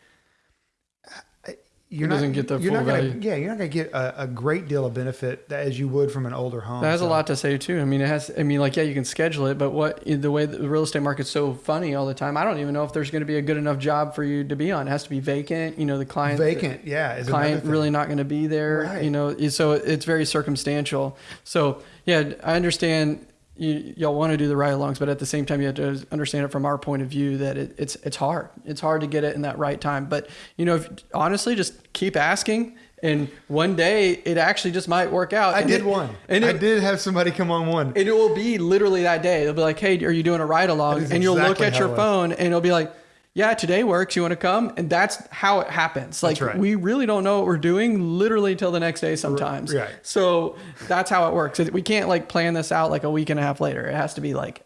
you're not get the you're full not gonna, value. Yeah, you're not going to get a, a great deal of benefit that, as you would from an older home. That has a lot to say too. I mean, it has. I mean, like, yeah, you can schedule it, but what the way the real estate market's so funny all the time, I don't even know if there's going to be a good enough job for you to be on. It has to be vacant. You know, the client uh, vacant. Yeah, is client really not going to be there. Right. You know, so it's very circumstantial. So yeah, I understand. You, y'all want to do the ride-alongs, but at the same time, you have to understand it from our point of view that it, it's it's hard. It's hard to get it in that right time. But you know, if, honestly, just keep asking, and one day it actually just might work out. I And did it- one. and I did have somebody come on one. and it will be literally that day. They'll be like, "Hey, are you doing a ride along?" And you'll look at your phone, and it'll be like, "Yeah, today works. You want to come?" And that's how it happens. Like right. we really don't know what we're doing literally till the next day sometimes. right. So that's how it works. We can't like plan this out like a week and a half later. It has to be like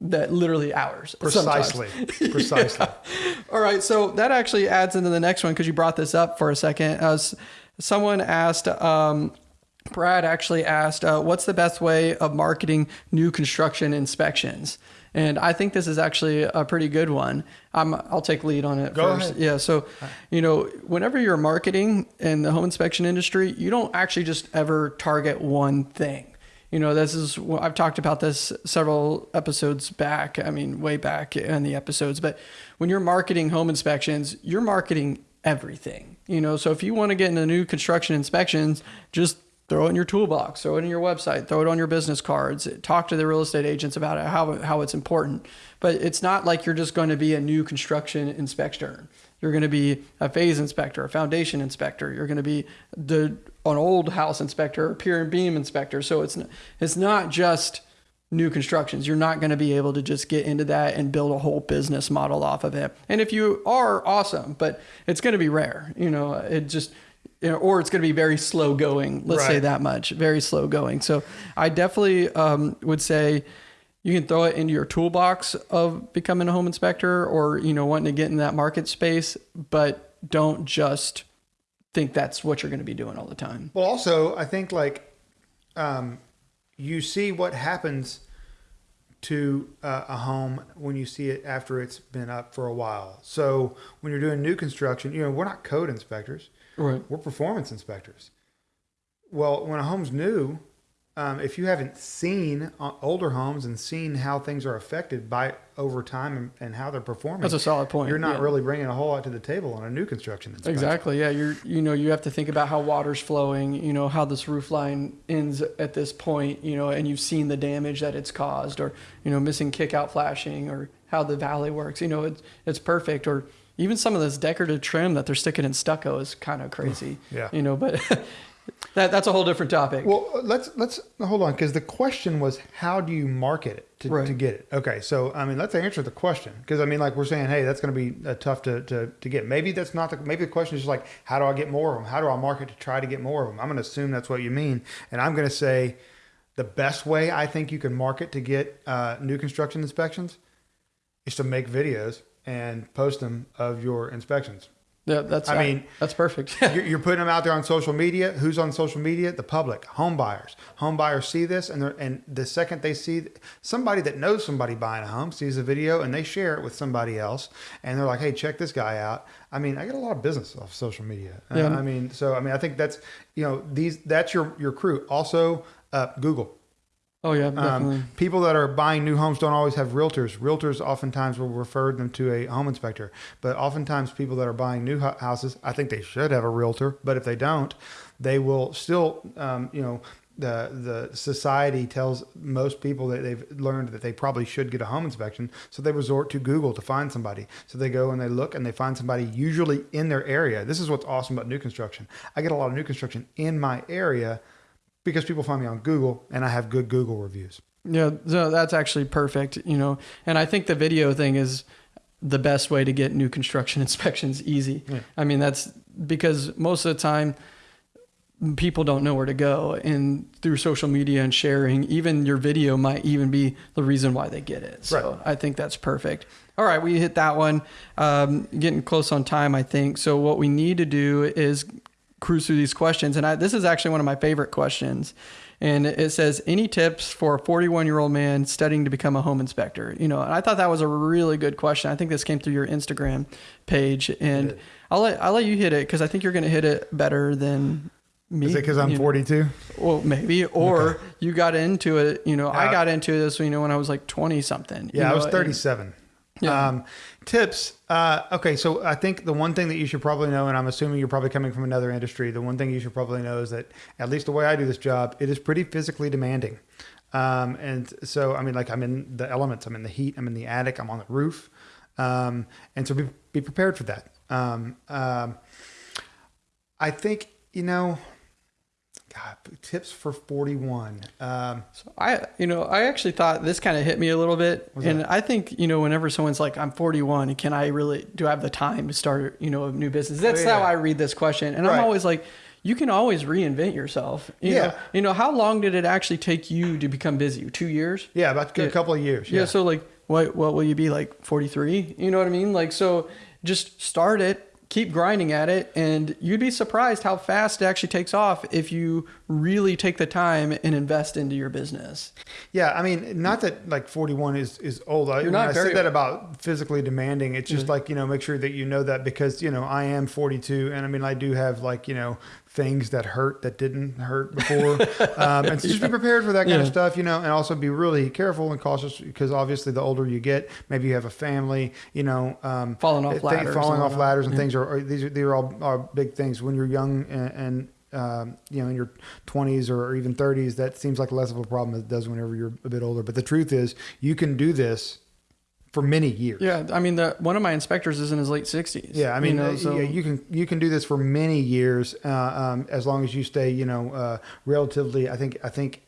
that literally hours. sometimes. Precisely. Precisely. All right, so that actually adds into the next one because you brought this up for a second. Uh, someone asked, um, Brad actually asked, uh, "What's the best way of marketing new construction inspections?" And I think this is actually a pretty good one. I'm, I'll take lead on it Go first. ahead. Yeah. So, you know, whenever you're marketing in the home inspection industry, you don't actually just ever target one thing. You know, this is I've talked about this several episodes back. I mean, way back in the episodes. But when you're marketing home inspections, you're marketing everything. You know, so if you want to get into new construction inspections, just throw it in your toolbox, throw it in your website, throw it on your business cards, talk to the real estate agents about it, how, how it's important. But it's not like you're just going to be a new construction inspector. You're going to be a phase inspector, a foundation inspector. You're going to be the an old house inspector, a pier and beam inspector. So it's it's not just new constructions. You're not going to be able to just get into that and build a whole business model off of it. And if you are, awesome, but it's going to be rare. You know, it just or it's going to be very slow going. Let's say that much, very slow going. So I definitely um, would say you can throw it into your toolbox of becoming a home inspector or you know wanting to get in that market space, but don't just think that's what you're going to be doing all the time. Well, also, I think like um, you see what happens to uh, a home when you see it after it's been up for a while. So when you're doing new construction, you know, we're not code inspectors, Right. we're performance inspectors. Well, when a home's new, um, if you haven't seen uh, older homes and seen how things are affected by over time and, and how they're performing, That's a solid point. you're not yeah. really bringing a whole lot to the table on a new construction inspection. Exactly. Yeah. You're, you know, you have to think about how water's flowing, you know, how this roof line ends at this point, you know, and you've seen the damage that it's caused or, you know, missing kick out flashing or how the valley works, you know, it's, it's perfect. Or even some of this decorative trim that they're sticking in stucco is kind of crazy, Yeah. you know, but that, that's a whole different topic. Well, let's let's hold on because the question was how do you market it to, Right. to get it? Okay, so I mean let's answer the question because I mean like we're saying hey that's going to be uh, tough to, to to get. Maybe that's not the maybe the question is just like how do I get more of them? How do I market to try to get more of them? I'm going to assume that's what you mean, and I'm going to say the best way I think you can market to get uh, new construction inspections is to make videos and post them of your inspections. yeah, that's, I mean, that's perfect. you're, you're putting them out there on social media. Who's on social media? The public, home buyers. Home buyers see this, and they're, and the second they see somebody that knows somebody buying a home sees a video and they share it with somebody else, and they're like, "Hey, check this guy out." I mean, I get a lot of business off social media. Uh, Yeah. I mean, so I mean, I think that's you know these that's your your crew. Also, uh, Google. Oh yeah, definitely. Um, people that are buying new homes don't always have realtors. Realtors oftentimes will refer them to a home inspector, but oftentimes people that are buying new houses, I think they should have a realtor. But if they don't, they will still, um, you know, the the society tells most people that they've learned that they probably should get a home inspection, so they resort to Google to find somebody. So they go and they look and they find somebody usually in their area. This is what's awesome about new construction. I get a lot of new construction in my area because people find me on Google and I have good Google reviews. Yeah, so that's actually perfect, you know. And I think the video thing is the best way to get new construction inspections easy. Yeah. I mean, that's because most of the time people don't know where to go and through social media and sharing, even your video might even be the reason why they get it. So Right. I think that's perfect. All right, we hit that one. Um, getting close on time, I think. So what we need to do is cruise through these questions. And I, this is actually one of my favorite questions. And it says, any tips for a 41 year old man studying to become a home inspector? You know, and I thought that was a really good question. I think this came through your Instagram page. And. I'll let, I'll let you hit it because I think you're going to hit it better than me. Is it because I'm you know. 42? Well, maybe. Or you got into it. You know, I Uh, got into this, you know, when I was like 20 something. Yeah, you I was know, 37. Yeah. Um, tips. Uh, okay, so I think the one thing that you should probably know, and I'm assuming you're probably coming from another industry, the one thing you should probably know is that at least the way I do this job, it is pretty physically demanding. Um, and so, I mean, like I'm in the elements, I'm in the heat, I'm in the attic, I'm on the roof. Um, and so be, be prepared for that. Um, um, I think, you know, God, tips for 41. Um, So I, you know, I actually thought this kind of hit me a little bit, and I think you know, whenever someone's like, "I'm 41, can I really do I have the time to start, you know, a new business?" That's Oh, yeah. how I read this question, and Right. I'm always like, "You can always reinvent yourself." You Yeah. know, you know, how long did it actually take you to become busy? Two years? yeah, about a couple of years. Yeah. So like, what what will you be like 43? You know what I mean? Like, so just start it. Keep grinding at it and you'd be surprised how fast it actually takes off if you really take the time and invest into your business Yeah, I mean, not that like 41 is is old. I, You're when not I very said that about physically demanding. It's just like you know, make sure that you know that because you know I am 42, and I mean I do have like you know things that hurt that didn't hurt before, um, and so just be prepared for that kind Yeah. of stuff, you know, and also be really careful and cautious because obviously the older you get, maybe you have a family, you know, um, Falling off thi- ladders falling off ladders and Yeah. things are, are these are these are all are big things when you're young and. and um, you know, in your 20s or even 30s, that seems like less of a problem as it does whenever you're a bit older. But the truth is, you can do this for many years. yeah i mean the one of my inspectors is in his late 60s Yeah, I mean, you know, uh, so yeah, you can you can do this for many years uh, um, as long as you stay, you know, uh, relatively. I think I think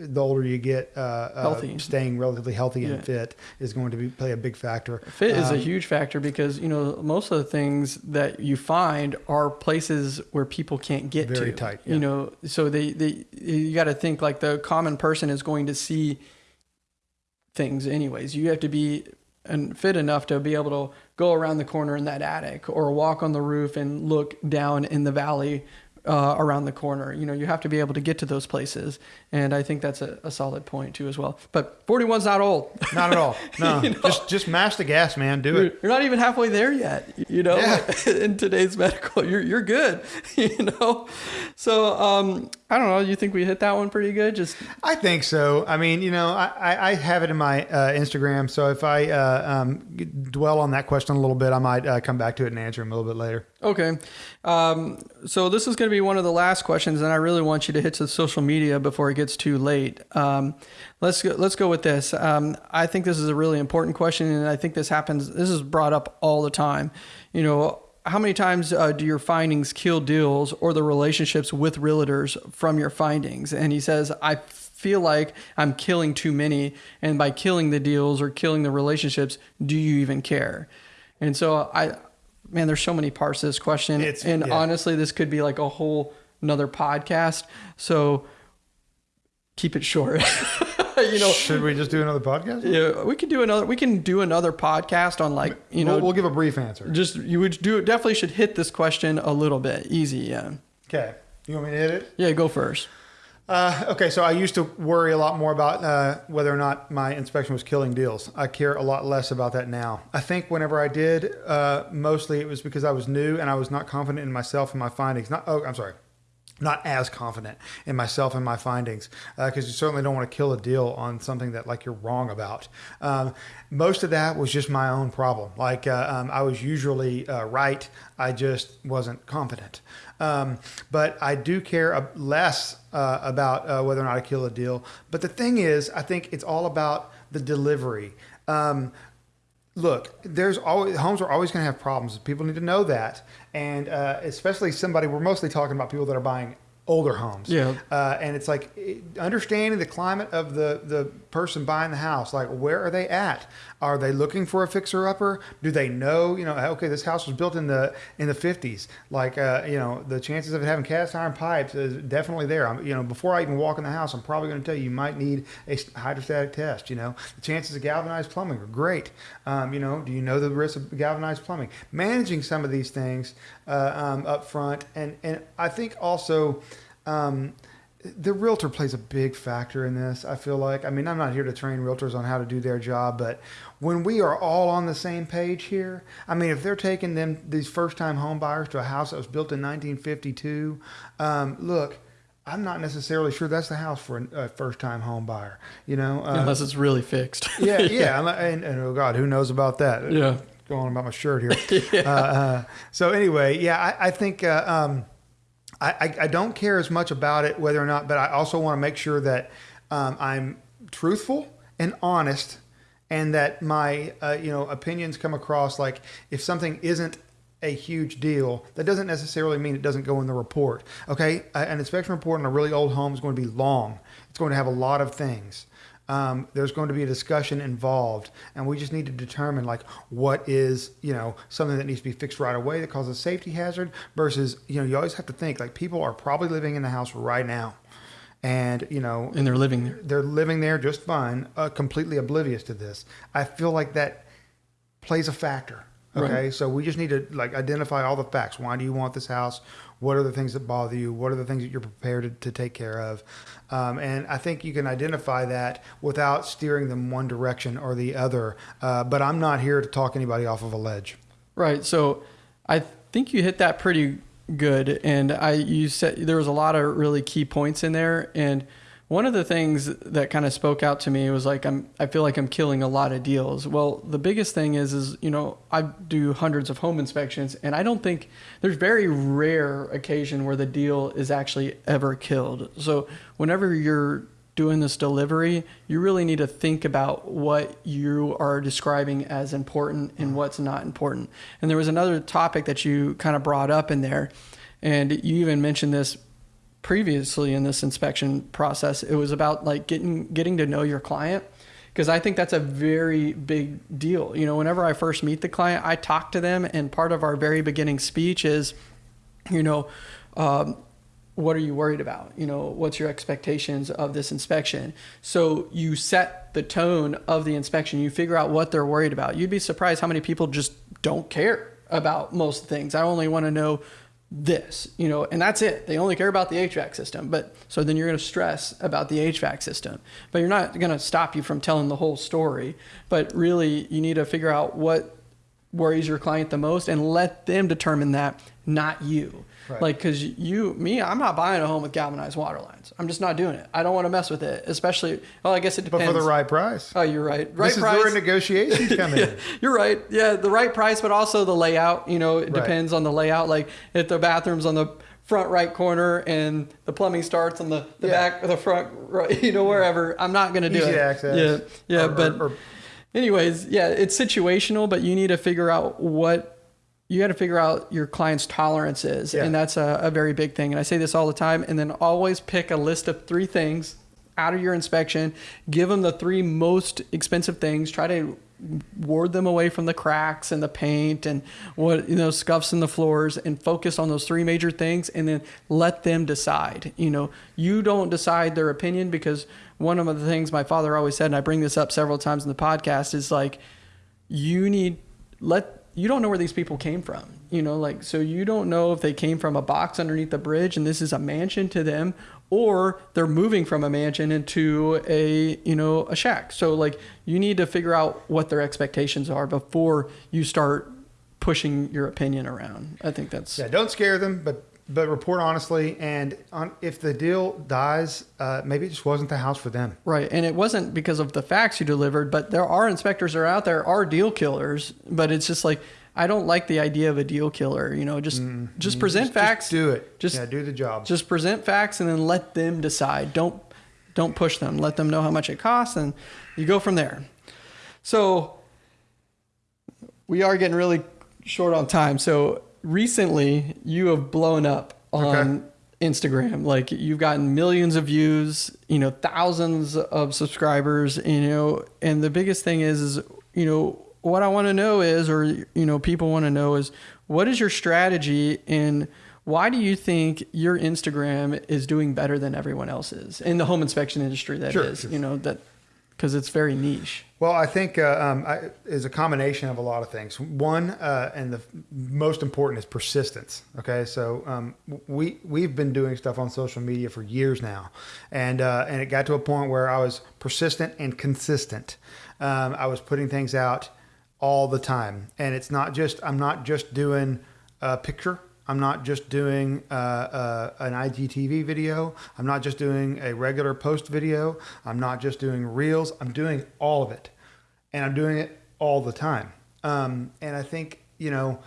the older you get, uh, uh, staying relatively healthy and Yeah. fit is going to be play a big factor. Fit is a Um, huge factor because you know most of the things that you find are places where people can't get Very to. tight, yeah. You know, so they they you got to think like the common person is going to see things anyways. You have to be and fit enough to be able to go around the corner in that attic or walk on the roof and look down in the valley uh, around the corner. You know, you have to be able to get to those places, and I think that's a, a solid point too as well. But 41's not old. Not at all. No, You know? just just mash the gas, man. Do You're, it. you're not even halfway there yet, you know. Yeah. in today's medical, you're you're good, you know. So um, I don't know. You think we hit that one pretty good? Just I think so. I mean, you know, I, I, I have it in my uh, Instagram, so if I uh, um, dwell on that question a little bit, I might uh, come back to it and answer them a little bit later. okay. Um, so this is going to be one of the last questions, and I really want you to hit to social media before it gets too late. Um, let's go, let's go with this. Um, I think this is a really important question, and I think this happens. This is brought up all the time. You know, how many times uh, do your findings kill deals or the relationships with realtors from your findings? And he says, I feel like I'm killing too many, and by killing the deals or killing the relationships, do you even care? And so I, man, there's so many parts to this question, It's- and yeah. honestly, this could be like a whole another podcast. So keep it short. you know, Should we just do another podcast? yeah, we could do another. We can do another podcast on like you know we'll, we'll give a brief answer. just you would do definitely should hit this question a little bit easy yeah Okay, you want me to hit it? yeah go first Uh, okay, so I used to worry a lot more about uh, whether or not my inspection was killing deals. I care a lot less about that now. I think whenever I did, uh, mostly it was because I was new and I was not confident in myself and my findings. Not, oh, I'm sorry, not as confident in myself and my findings because you certainly don't want to kill a deal on something that like you're wrong about. Um, most of that was just my own problem. Like uh, um, I was usually uh, right, I just wasn't confident. Um, but I do care uh, less uh, about uh, whether or not I kill a deal. But the thing is, I think it's all about the delivery. Um, look, there's always homes are always going to have problems. People need to know that, and uh, especially somebody. We're mostly talking about people that are buying older homes. Yeah. Uh, and it's like understanding the climate of the the person buying the house. Like, where are they at? Are they looking for a fixer upper? Do they know? You know, okay, this house was built in the in the fifties. Like, uh, you know, the chances of it having cast iron pipes is definitely there. I'm, you know, before I even walk in the house, I'm probably going to tell you you might need a hydrostatic test. You know, the chances of galvanized plumbing are great. Um, you know, do you know the risk of galvanized plumbing? Managing some of these things uh, um, up front, and and I think also. Um, the realtor plays a big factor in this. I feel like. I mean, I'm not here to train realtors on how to do their job, but when we are all on the same page here, I mean, if they're taking them these first-time home buyers to a house that was built in 1952, um, look. I'm not necessarily sure that's the house for a first-time home buyer. You know, uh, unless it's really fixed yeah, yeah, and, and, oh God, who knows about that? Yeah. going on about my shirt here. uh, uh, so anyway, yeah, I, I think uh, um, I, I, don't care as much about it whether or not, but I also want to make sure that um, I'm truthful and honest, and that my uh, you know opinions come across like if something isn't a huge deal, that doesn't necessarily mean it doesn't go in the report. Okay, an inspection report on a really old home is going to be long. It's going to have a lot of things. Um, there's going to be a discussion involved, and we just need to determine like what is you know something that needs to be fixed right away that causes a safety hazard versus you know you always have to think like people are probably living in the house right now, and you know and they're living there they're living there just fine, uh, completely oblivious to this. I feel like that plays a factor. Okay, so we just need to like identify all the facts. Why do you want this house? What are the things that bother you? What are the things that you're prepared to, to take care of? Um, and I think you can identify that without steering them one direction or the other. Uh, but I'm not here to talk anybody off of a ledge. Right. So I think you hit that pretty good, and I you said there was a lot of really key points in there, and one of the things that kind of spoke out to me was like I'm I feel like I'm killing a lot of deals. Well, the biggest thing is is you know I do hundreds of home inspections and I don't think there's very rare occasion where the deal is actually ever killed. So whenever you're doing this delivery, you really need to think about what you are describing as important and mm-hmm. what's not important. And there was another topic that you kind of brought up in there and you even mentioned this previously in this inspection process it was about like getting getting to know your client because I think that's a very big deal. You know, whenever I first meet the client, I talk to them, and part of our very beginning speech is, you know, um, what are you worried about? You know, what's your expectations of this inspection? So you set the tone of the inspection. You figure out what they're worried about. You'd be surprised how many people just don't care about most things. I only want to know this, you know, and that's it. They only care about the HVAC system. But so then you're going to stress about the HVAC system, but you're not going to stop you from telling the whole story. But really, you need to figure out what worries your client the most and let them determine that, not you. Right. Like, cause you, me, I'm not buying a home with galvanized water lines. I'm just not doing it. I don't want to mess with it, especially. Well, I guess it depends. But for the right price. Oh, you're right. Right this price. is where negotiations come in. yeah, you're right. Yeah, the right price, but also the layout. You know, it right. depends on the layout. Like if the bathroom's on the front right corner and the plumbing starts on the, the yeah. back or the front right, you know, wherever. I'm not going to do Easy it. access. Yeah, yeah, or, but. Or, or, anyways, yeah, it's situational, but you need to figure out what you got to figure out your client's tolerances yeah. and that's a, a, very big thing and i say this all the time and then always pick a list of three things out of your inspection give them the three most expensive things try to ward them away from the cracks and the paint and what you know scuffs in the floors and focus on those three major things and then let them decide you know you don't decide their opinion because one of the things my father always said and i bring this up several times in the podcast is like you need let you don't know where these people came from. You know, like, so you don't know if they came from a box underneath the bridge and this is a mansion to them, or they're moving from a mansion into a, you know, a shack. So, like, you need to figure out what their expectations are before you start pushing your opinion around. I think that's. Yeah, don't scare them, but but report honestly and on, if the deal dies uh, maybe it just wasn't the house for them. Right and it wasn't because of the facts you delivered but there are inspectors that are out there are deal killers but it's just like i don't like the idea of a deal killer you know just mm, just present just, facts. just do it. Just yeah, do the job. just present facts and then let them decide. Don't don't push them. Let them know how much it costs and you go from there. So we are getting really short on time so recently you have blown up on okay. Instagram. Like you've gotten millions of views, you know, thousands of subscribers, you know, and the biggest thing is, is you know, what I want to know is, or, you know, people want to know is what is your strategy and why do you think your Instagram is doing better than everyone else's in the home inspection industry? That sure, is, sure. you know, that because it's very niche. Well, I think uh, um, I, is a combination of a lot of things. One, uh, and the most important is persistence. Okay, so um, we we've been doing stuff on social media for years now, and uh, and it got to a point where I was persistent and consistent. Um, I was putting things out all the time, and it's not just I'm not just doing a picture I'm not just doing uh, uh, an IGTV video. I'm not just doing a regular post video. I'm not just doing reels. I'm doing all of it. And I'm doing it all the time. Um, and I think, you know,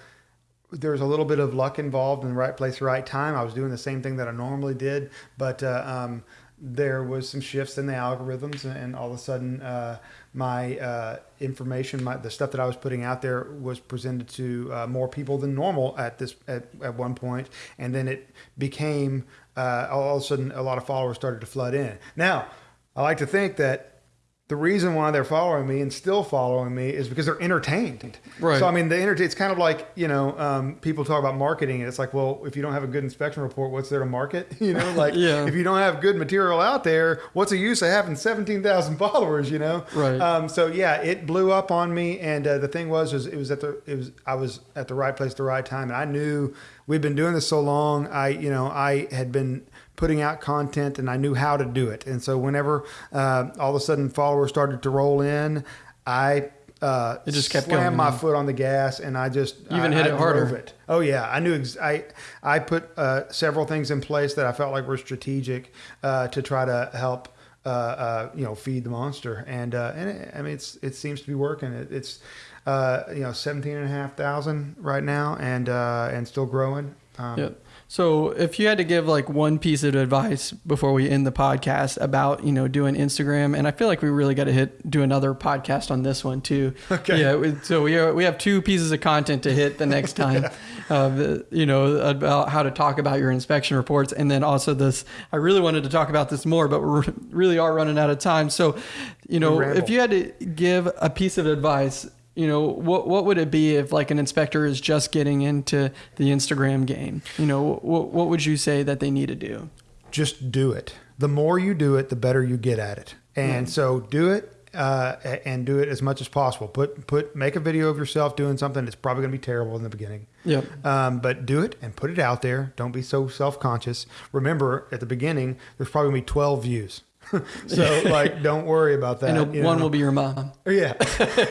there's a little bit of luck involved in the right place, right time. I was doing the same thing that I normally did, but uh, um, there was some shifts in the algorithms, and all of a sudden, uh, my uh, information, my, the stuff that I was putting out there, was presented to uh, more people than normal at this at, at one point, and then it became uh, all of a sudden a lot of followers started to flood in. Now, I like to think that the reason why they're following me and still following me is because they're entertained. Right. So I mean, the enter- it's kind of like you know, um, people talk about marketing, and it's like, well, if you don't have a good inspection report, what's there to market? You know, like Yeah. if you don't have good material out there, what's the use of having seventeen thousand followers? You know. Right. Um, so yeah, it blew up on me, and uh, the thing was, was it was at the it was I was at the right place, at the right time, and I knew we'd been doing this so long. I you know I had been putting out content and I knew how to do it. And so whenever uh, all of a sudden followers started to roll in, I uh, It just kept slammed going, my foot on the gas and I just Even I, hit I it harder. It. Oh yeah, I knew. Ex- I I put uh, several things in place that I felt like were strategic uh, to try to help. Uh, uh, you know, feed the monster, and uh, and it, I mean, it's it seems to be working. It, it's uh, you know, seventeen and a half thousand right now, and uh, and still growing. Um, Yeah. So if you had to give like one piece of advice before we end the podcast about, you know, doing Instagram, and I feel like we really got to hit do another podcast on this one too. Okay. Yeah. we- So we are, we have two pieces of content to hit the next time. uh, the- you know, about how to talk about your inspection reports, and then also this. I really wanted to talk about this more, but we really are running out of time. So, you know, if you had to give a piece of advice you know what what would it be if like an inspector is just getting into the Instagram game you know what what would you say that they need to do just do it. The more you do it, the better you get at it. And so do it uh, and do it as much as possible. Put put make a video of yourself doing something that's probably going to be terrible in the beginning. Yep. Um, but do it and put it out there. Don't be so self conscious. Remember, at the beginning, there's probably going to be 12 views. so like, don't worry about that. and one know. will be your mom Yeah.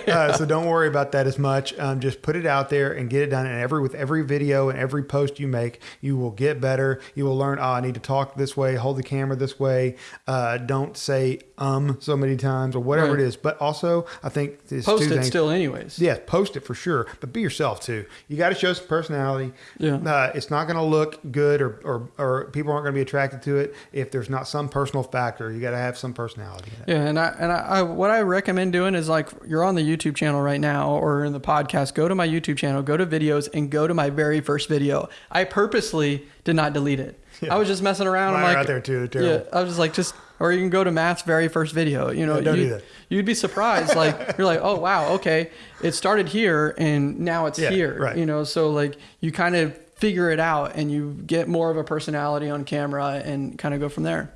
uh, so don't worry about that as much. Um, just put it out there and get it done. And every with every video and every post you make, you will get better. You will learn. Oh, I need to talk this way. Hold the camera this way. Uh, don't say um so many times or whatever Right. it is. But also, I think there's post it things. still anyways Yeah, post it for sure, but be yourself too. You got to show some personality. Yeah. Uh, it's not going to look good or, or, or people aren't going to be attracted to it if there's not some personal factor. You got to have some personality. In it. Yeah, and I and I, I what I recommend doing is like you're on the YouTube channel right now or in the podcast, go to my YouTube channel, go to videos and go to my very first video. I purposely did not delete it. Yeah. I was just messing around. Mine I'm like, out there too, terrible. Yeah, I was just like, just or you can go to Matt's very first video. You know, Yeah, don't you, do that. You'd be surprised. Like you're like, oh wow, okay, it started here and now it's Yeah, here. right. You know, so like you kind of figure it out and you get more of a personality on camera and kind of go from there.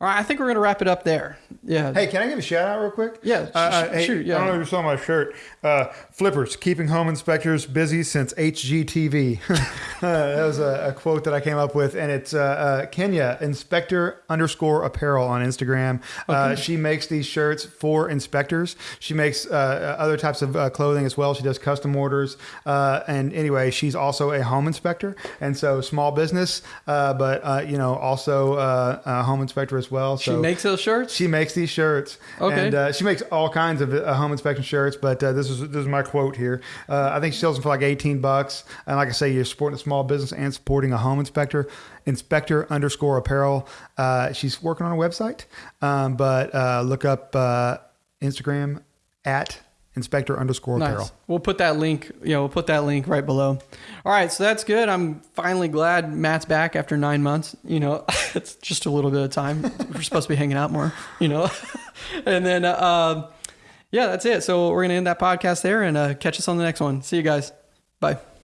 All right, I think we're gonna wrap it up there. Yeah. Hey, can I give a shout out real quick? Yeah, Uh, uh, hey, shoot, yeah. I don't know if you saw my shirt. Uh, Flippers, keeping home inspectors busy since HGTV. uh, that was a, a quote that I came up with, and it's uh, uh, Kenya Inspector underscore Apparel on Instagram. Uh, she makes these shirts for inspectors. She makes uh, other types of uh, clothing as well. She does custom orders, uh, and anyway, she's also a home inspector, and so small business, uh, but uh, you know also uh, a home inspector as well. She makes those shirts. she makes these shirts, Okay. and uh, she makes all kinds of uh, home inspection shirts. But uh, this is this is my quote here. Uh, I think she sells them for like eighteen bucks. And like I say, you're supporting a small business and supporting a home inspector. Inspector underscore apparel. Uh, she's working on a website, um, but uh, look up uh, Instagram at inspector underscore apparel. Nice. We'll put that link. You know, we'll put that link right below. All right, so that's good. I'm finally glad Matt's back after nine months. You know, it's just a little bit of time. We're supposed to be hanging out more. You know, and then uh, um, yeah, that's it. So we're gonna end that podcast there and uh, catch us on the next one. See you guys. Bye.